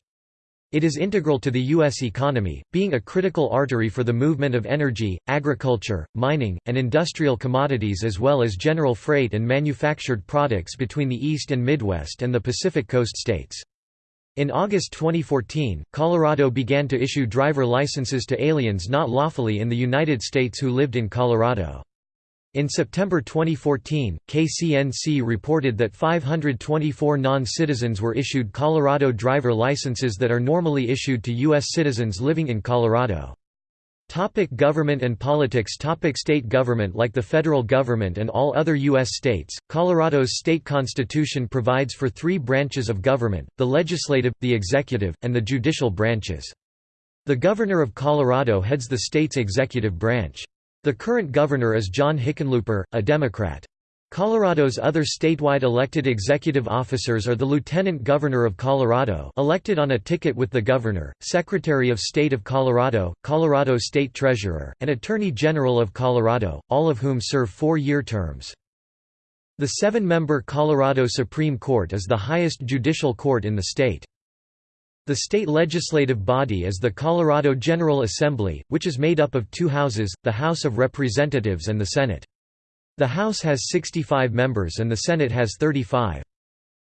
It is integral to the U.S. economy, being a critical artery for the movement of energy, agriculture, mining, and industrial commodities as well as general freight and manufactured products between the East and Midwest and the Pacific Coast states. In August 2014, Colorado began to issue driver licenses to aliens not lawfully in the United States who lived in Colorado. In September 2014, KCNC reported that 524 non-citizens were issued Colorado driver licenses that are normally issued to U.S. citizens living in Colorado. Topic government and politics Topic State government Like the federal government and all other U.S. states, Colorado's state constitution provides for three branches of government, the legislative, the executive, and the judicial branches. The Governor of Colorado heads the state's executive branch. The current governor is John Hickenlooper, a Democrat. Colorado's other statewide elected executive officers are the Lieutenant Governor of Colorado elected on a ticket with the Governor, Secretary of State of Colorado, Colorado State Treasurer, and Attorney General of Colorado, all of whom serve four-year terms. The seven-member Colorado Supreme Court is the highest judicial court in the state. The state legislative body is the Colorado General Assembly, which is made up of two houses, the House of Representatives and the Senate. The House has 65 members and the Senate has 35.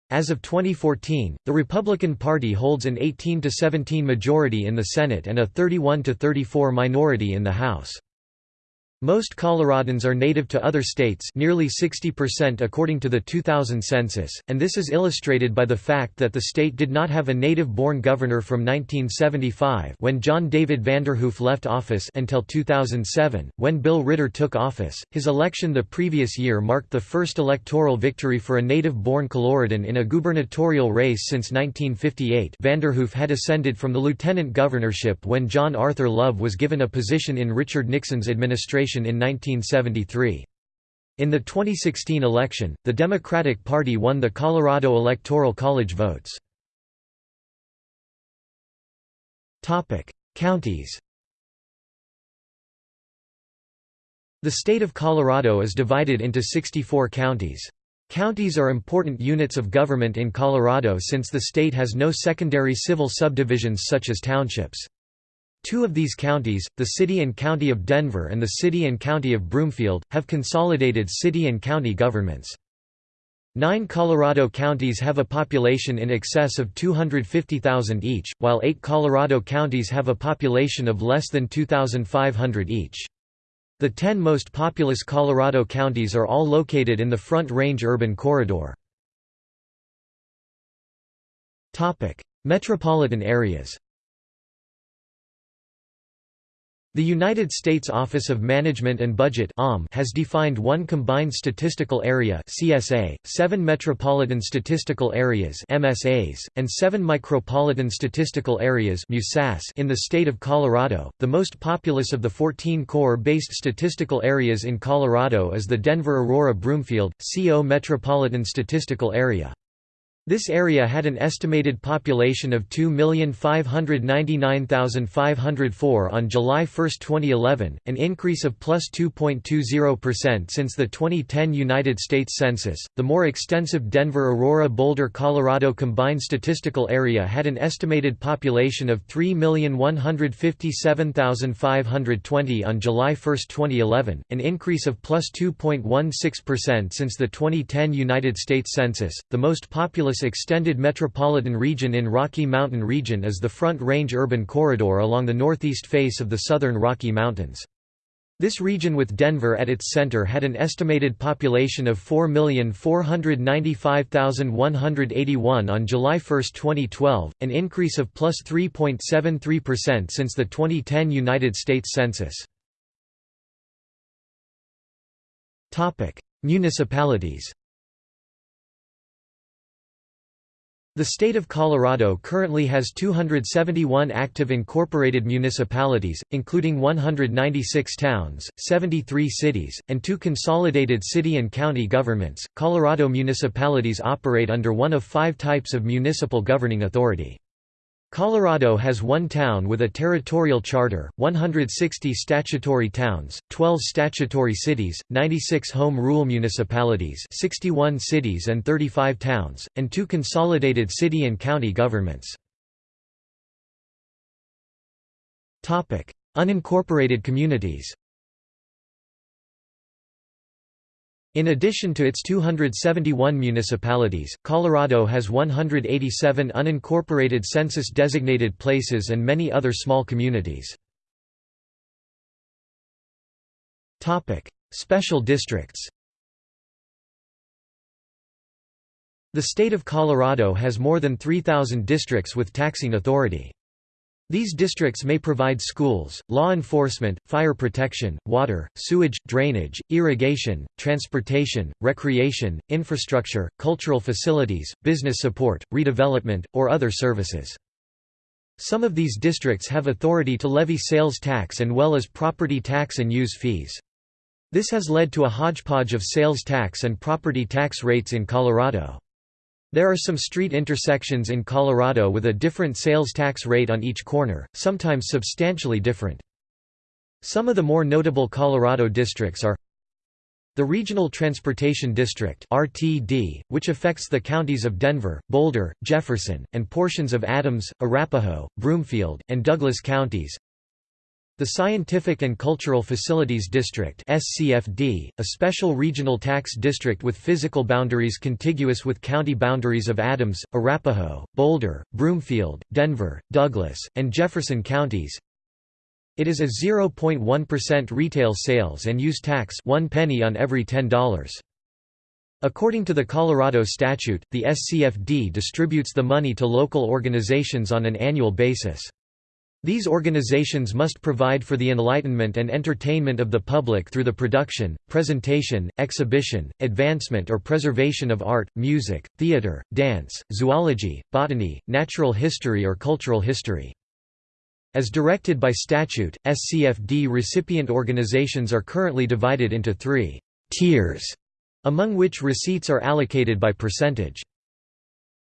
As of 2014, the Republican Party holds an 18–17 majority in the Senate and a 31–34 minority in the House. Most Coloradans are native to other states nearly 60% according to the 2000 census, and this is illustrated by the fact that the state did not have a native-born governor from 1975 when John David Vanderhoof left office until 2007, when Bill Ritter took office. His election the previous year marked the first electoral victory for a native-born Coloradan in a gubernatorial race since 1958 Vanderhoof had ascended from the lieutenant governorship when John Arthur Love was given a position in Richard Nixon's administration in 1973. In the 2016 election, the Democratic Party won the Colorado Electoral College votes. Counties The state of Colorado is divided into 64 counties. Counties are important units of government in Colorado since the state has no secondary civil subdivisions such as townships. Two of these counties, the City and County of Denver and the City and County of Broomfield, have consolidated city and county governments. Nine Colorado counties have a population in excess of 250,000 each, while eight Colorado counties have a population of less than 2,500 each. The ten most populous Colorado counties are all located in the Front Range urban corridor. Metropolitan areas The United States Office of Management and Budget has defined one Combined Statistical Area CSA, seven Metropolitan Statistical Areas MSAs, and seven Micropolitan Statistical Areas in the state of Colorado. The most populous of the 14 core-based statistical areas in Colorado is the Denver-Aurora-Broomfield, CO Metropolitan Statistical Area. This area had an estimated population of 2,599,504 on July 1, 2011, an increase of plus 2.20% since the 2010 United States Census. The more extensive Denver Aurora Boulder, Colorado combined statistical area had an estimated population of 3,157,520 on July 1, 2011, an increase of plus 2.16% since the 2010 United States Census. The most populous extended metropolitan region in Rocky Mountain region is the Front Range urban corridor along the northeast face of the southern Rocky Mountains. This region with Denver at its center had an estimated population of 4,495,181 on July 1, 2012, an increase of plus 3.73% since the 2010 United States Census. Municipalities The state of Colorado currently has 271 active incorporated municipalities, including 196 towns, 73 cities, and two consolidated city and county governments. Colorado municipalities operate under one of five types of municipal governing authority. Colorado has one town with a territorial charter, 160 statutory towns, 12 statutory cities, 96 home rule municipalities 61 cities and 35 towns, and two consolidated city and county governments. Unincorporated communities In addition to its 271 municipalities, Colorado has 187 unincorporated census-designated places and many other small communities. Special districts The state of Colorado has more than 3,000 districts with taxing authority. These districts may provide schools, law enforcement, fire protection, water, sewage, drainage, irrigation, transportation, recreation, infrastructure, cultural facilities, business support, redevelopment, or other services. Some of these districts have authority to levy sales tax and well as property tax and use fees. This has led to a hodgepodge of sales tax and property tax rates in Colorado. There are some street intersections in Colorado with a different sales tax rate on each corner, sometimes substantially different. Some of the more notable Colorado districts are the Regional Transportation District RTD, which affects the counties of Denver, Boulder, Jefferson, and portions of Adams, Arapahoe, Broomfield, and Douglas counties the Scientific and Cultural Facilities District SCFD, a special regional tax district with physical boundaries contiguous with county boundaries of Adams, Arapahoe, Boulder, Broomfield, Denver, Douglas, and Jefferson counties. It is a 0.1% retail sales and use tax one penny on every $10. According to the Colorado statute, the SCFD distributes the money to local organizations on an annual basis. These organizations must provide for the enlightenment and entertainment of the public through the production, presentation, exhibition, advancement or preservation of art, music, theater, dance, zoology, botany, natural history or cultural history. As directed by statute, SCFD recipient organizations are currently divided into three tiers, among which receipts are allocated by percentage.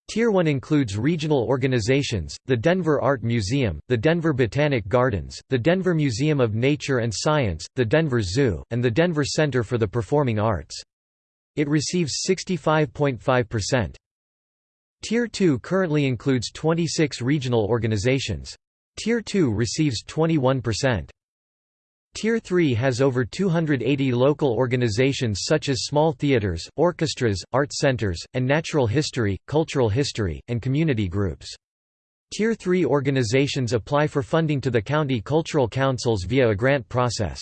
Tier 1 includes regional organizations, the Denver Art Museum, the Denver Botanic Gardens, the Denver Museum of Nature and Science, the Denver Zoo, and the Denver Center for the Performing Arts. It receives 65.5%. Tier 2 currently includes 26 regional organizations. Tier 2 receives 21%. Tier 3 has over 280 local organizations such as small theaters, orchestras, art centers, and natural history, cultural history, and community groups. Tier 3 organizations apply for funding to the county cultural councils via a grant process.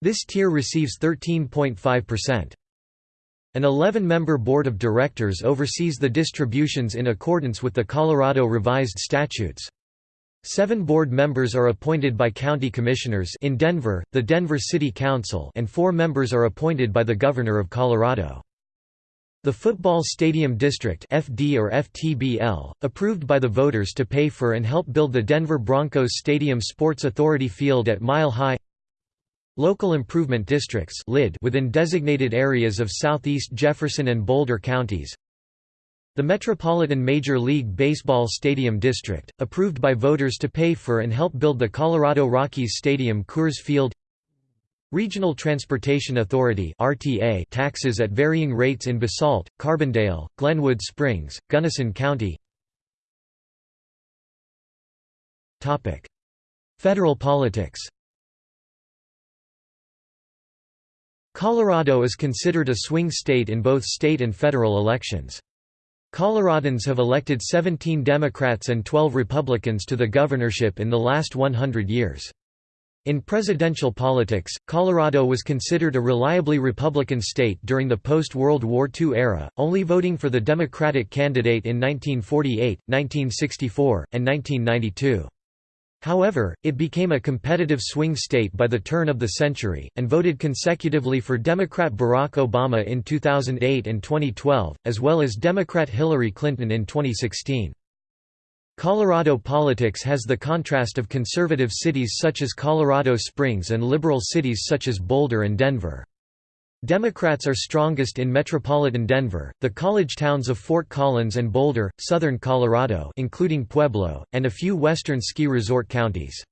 This tier receives 13.5%. An 11-member board of directors oversees the distributions in accordance with the Colorado Revised Statutes. Seven board members are appointed by county commissioners in Denver, the Denver City Council and four members are appointed by the Governor of Colorado. The Football Stadium District FD or FTBL, approved by the voters to pay for and help build the Denver Broncos Stadium Sports Authority Field at Mile High Local Improvement Districts within designated areas of southeast Jefferson and Boulder counties the Metropolitan Major League Baseball Stadium District, approved by voters to pay for and help build the Colorado Rockies Stadium Coors Field. Regional Transportation Authority RTA taxes at varying rates in Basalt, Carbondale, Glenwood Springs, Gunnison County. Federal politics. Colorado is considered a swing state in both state and federal elections. Coloradans have elected 17 Democrats and 12 Republicans to the governorship in the last 100 years. In presidential politics, Colorado was considered a reliably Republican state during the post-World War II era, only voting for the Democratic candidate in 1948, 1964, and 1992. However, it became a competitive swing state by the turn of the century, and voted consecutively for Democrat Barack Obama in 2008 and 2012, as well as Democrat Hillary Clinton in 2016. Colorado politics has the contrast of conservative cities such as Colorado Springs and liberal cities such as Boulder and Denver. Democrats are strongest in metropolitan Denver, the college towns of Fort Collins and Boulder, southern Colorado including Pueblo, and a few western ski resort counties.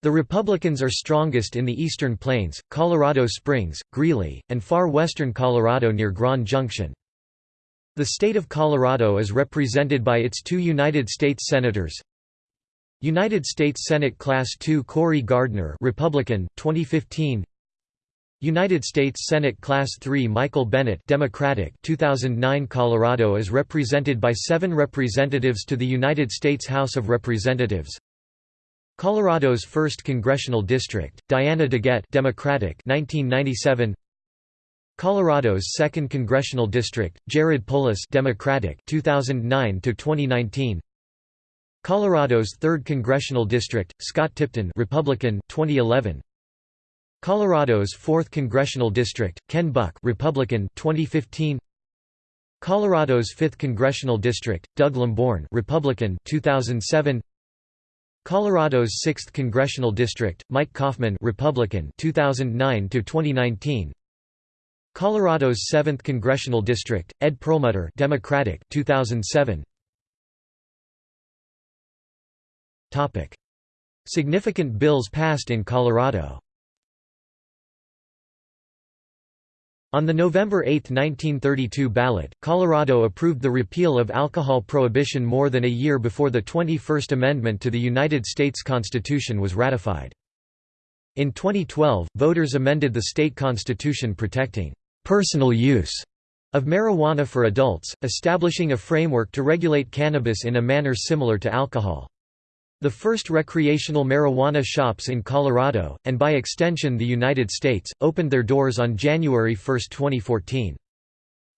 The Republicans are strongest in the eastern plains, Colorado Springs, Greeley, and far western Colorado near Grand Junction. The state of Colorado is represented by its two United States Senators, United States Senate Class II Cory Gardner Republican, 2015 United States Senate Class III Michael Bennet Democratic 2009 Colorado is represented by seven representatives to the United States House of Representatives. Colorado's 1st Congressional District, Diana DeGette Democratic 1997 Colorado's 2nd Congressional District, Jared Polis Democratic 2009 to 2019 Colorado's 3rd Congressional District, Scott Tipton Republican 2011 Colorado's 4th Congressional District, Ken Buck Republican 2015 Colorado's 5th Congressional District, Doug Lamborn Republican 2007 Colorado's 6th Congressional District, Mike Coffman Republican 2009 to 2019 Colorado's 7th Congressional District, Ed Perlmutter Democratic 2007 Topic. Significant bills passed in Colorado On the November 8, 1932 ballot, Colorado approved the repeal of alcohol prohibition more than a year before the 21st Amendment to the United States Constitution was ratified. In 2012, voters amended the state constitution protecting personal use of marijuana for adults, establishing a framework to regulate cannabis in a manner similar to alcohol. The first recreational marijuana shops in Colorado, and by extension the United States, opened their doors on January 1, 2014.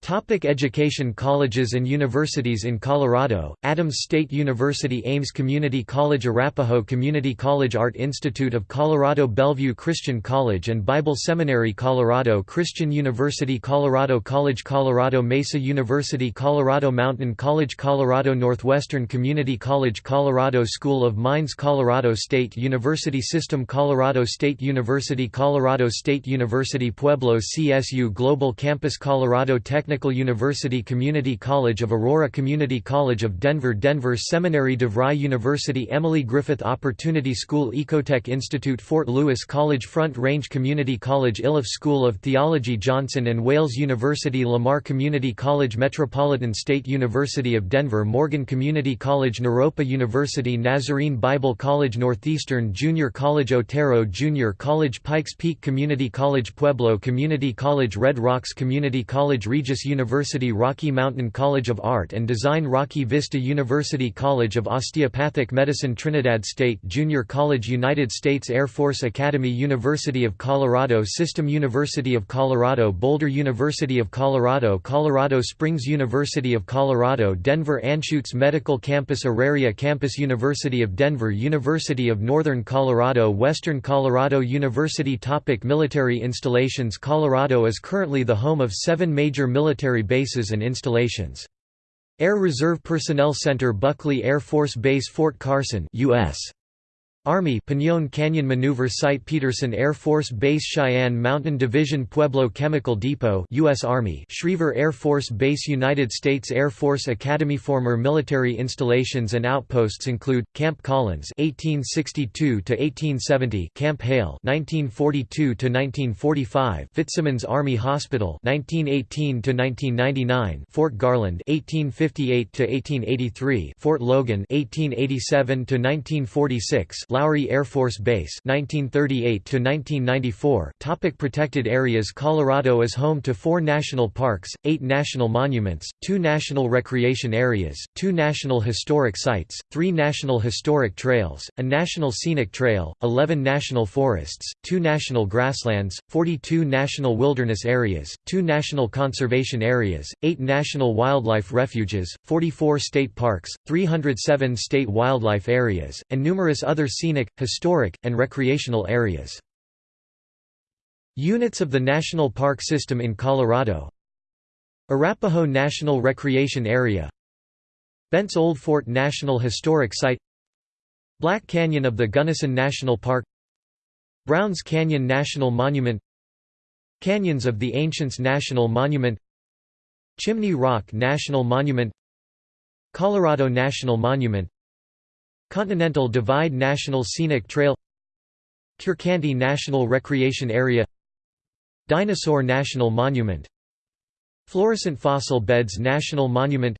Topic education Colleges and universities in Colorado, Adams State University Aims Community College Arapahoe Community College Art Institute of Colorado Belleview Christian College and Bible Seminary Colorado Christian University Colorado College Colorado Mesa University Colorado Mountain College Colorado Northwestern Community College Colorado School of Mines Colorado State University System Colorado State University Colorado State University Pueblo CSU Global Campus Colorado Tech Technical University Community College of Aurora Community College of Denver Denver Seminary DeVry University Emily Griffith Opportunity School Ecotech Institute Fort Lewis College Front Range Community College Iliff School of Theology Johnson and Wales University Lamar Community College Metropolitan State University of Denver Morgan Community College Naropa University Nazarene Bible College Northeastern Junior College Otero Junior College Pikes Peak Community College Pueblo Community College Red Rocks Community College Regis University Rocky Mountain College of Art and Design Rocky Vista University College of Osteopathic Medicine Trinidad State Junior College United States Air Force Academy University of Colorado System University of Colorado Boulder University of Colorado Colorado Springs University of Colorado Denver Anschutz Medical Campus Auraria Campus University of Denver University of Northern Colorado Western Colorado University Topic Military installations Colorado is currently the home of seven major military military bases and installations. Air Reserve Personnel Center Buckley Air Force Base Fort Carson US. Army Pinon Canyon Maneuver Site Peterson Air Force Base Cheyenne Mountain Division Pueblo Chemical Depot US Army Schriever Air Force Base United States Air Force Academy Former military installations and outposts include Camp Collins 1862 to 1870 Camp Hale 1942 to 1945 Fitzsimons Army Hospital 1918 to 1999 Fort Garland 1858 to 1883 Fort Logan 1887 to 1946 Lowry Air Force Base 1938 to 1994 Topic Protected areas Colorado is home to four national parks, eight national monuments, two national recreation areas, two national historic sites, three national historic trails, a national scenic trail, 11 national forests, two national grasslands, 42 national wilderness areas, two national conservation areas, eight national wildlife refuges, 44 state parks, 307 state wildlife areas, and numerous other scenic, historic, and recreational areas. Units of the National Park System in Colorado. Arapahoe National Recreation Area. Bent's Old Fort National Historic Site. Black Canyon of the Gunnison National Park. Browns Canyon National Monument. Canyons of the Ancients National Monument. Chimney Rock National Monument. Colorado National Monument Continental Divide National Scenic Trail Curecanti National Recreation Area Dinosaur National Monument Florissant Fossil Beds National Monument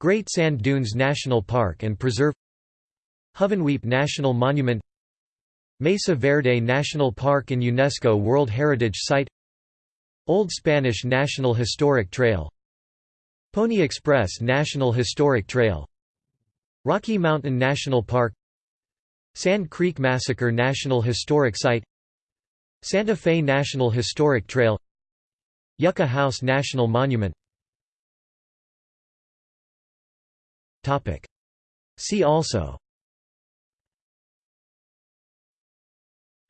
Great Sand Dunes National Park and Preserve Hovenweep National Monument Mesa Verde National Park and UNESCO World Heritage Site Old Spanish National Historic Trail Pony Express National Historic Trail Rocky Mountain National Park Sand Creek Massacre National Historic Site Santa Fe National Historic Trail Yucca House National Monument. See also.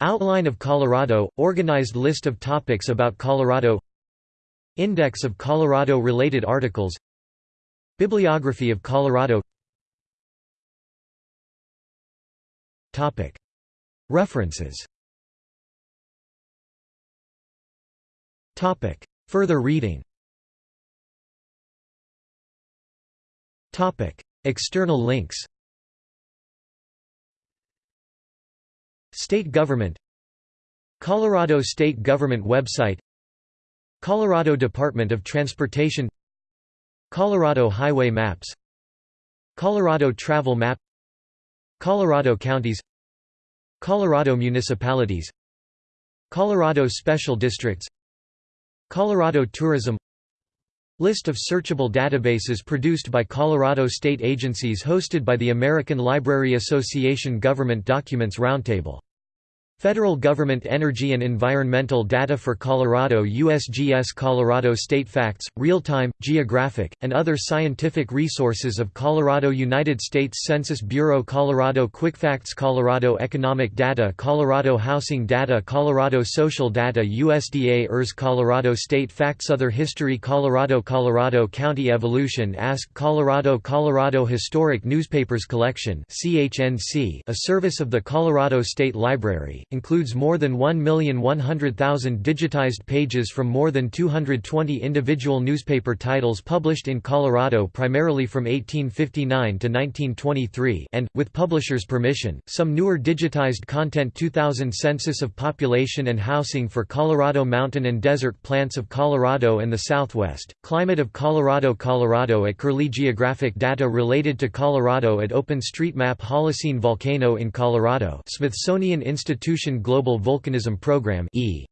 Outline of Colorado – Organized list of topics about Colorado. Index of Colorado-related articles. Bibliography of Colorado References. Further reading. External links. State government. Colorado State Government website. Colorado Department of Transportation. Colorado Highway Maps. Colorado Travel Map Colorado Counties Colorado Municipalities Colorado Special Districts Colorado Tourism. List of searchable databases produced by Colorado state agencies hosted by the American Library Association Government Documents Roundtable Federal Government Energy and Environmental Data for Colorado USGS Colorado State Facts, Real-Time, Geographic, and other scientific resources of Colorado United States Census Bureau Colorado QuickFacts Colorado Economic Data Colorado Housing Data Colorado Social Data USDA ERS Colorado State Facts Other History Colorado Colorado County Evolution Ask Colorado Colorado Historic Newspapers Collection CHNC, a service of the Colorado State Library includes more than 1,100,000 digitized pages from more than 220 individual newspaper titles published in Colorado primarily from 1859 to 1923 and, with publishers' permission, some newer digitized content 2000 Census of Population and Housing for Colorado Mountain and Desert Plants of Colorado and the Southwest, Climate of Colorado Colorado at Curlie Geographic data related to Colorado at OpenStreetMap Holocene volcano in Colorado Smithsonian Institution Global Volcanism Program e.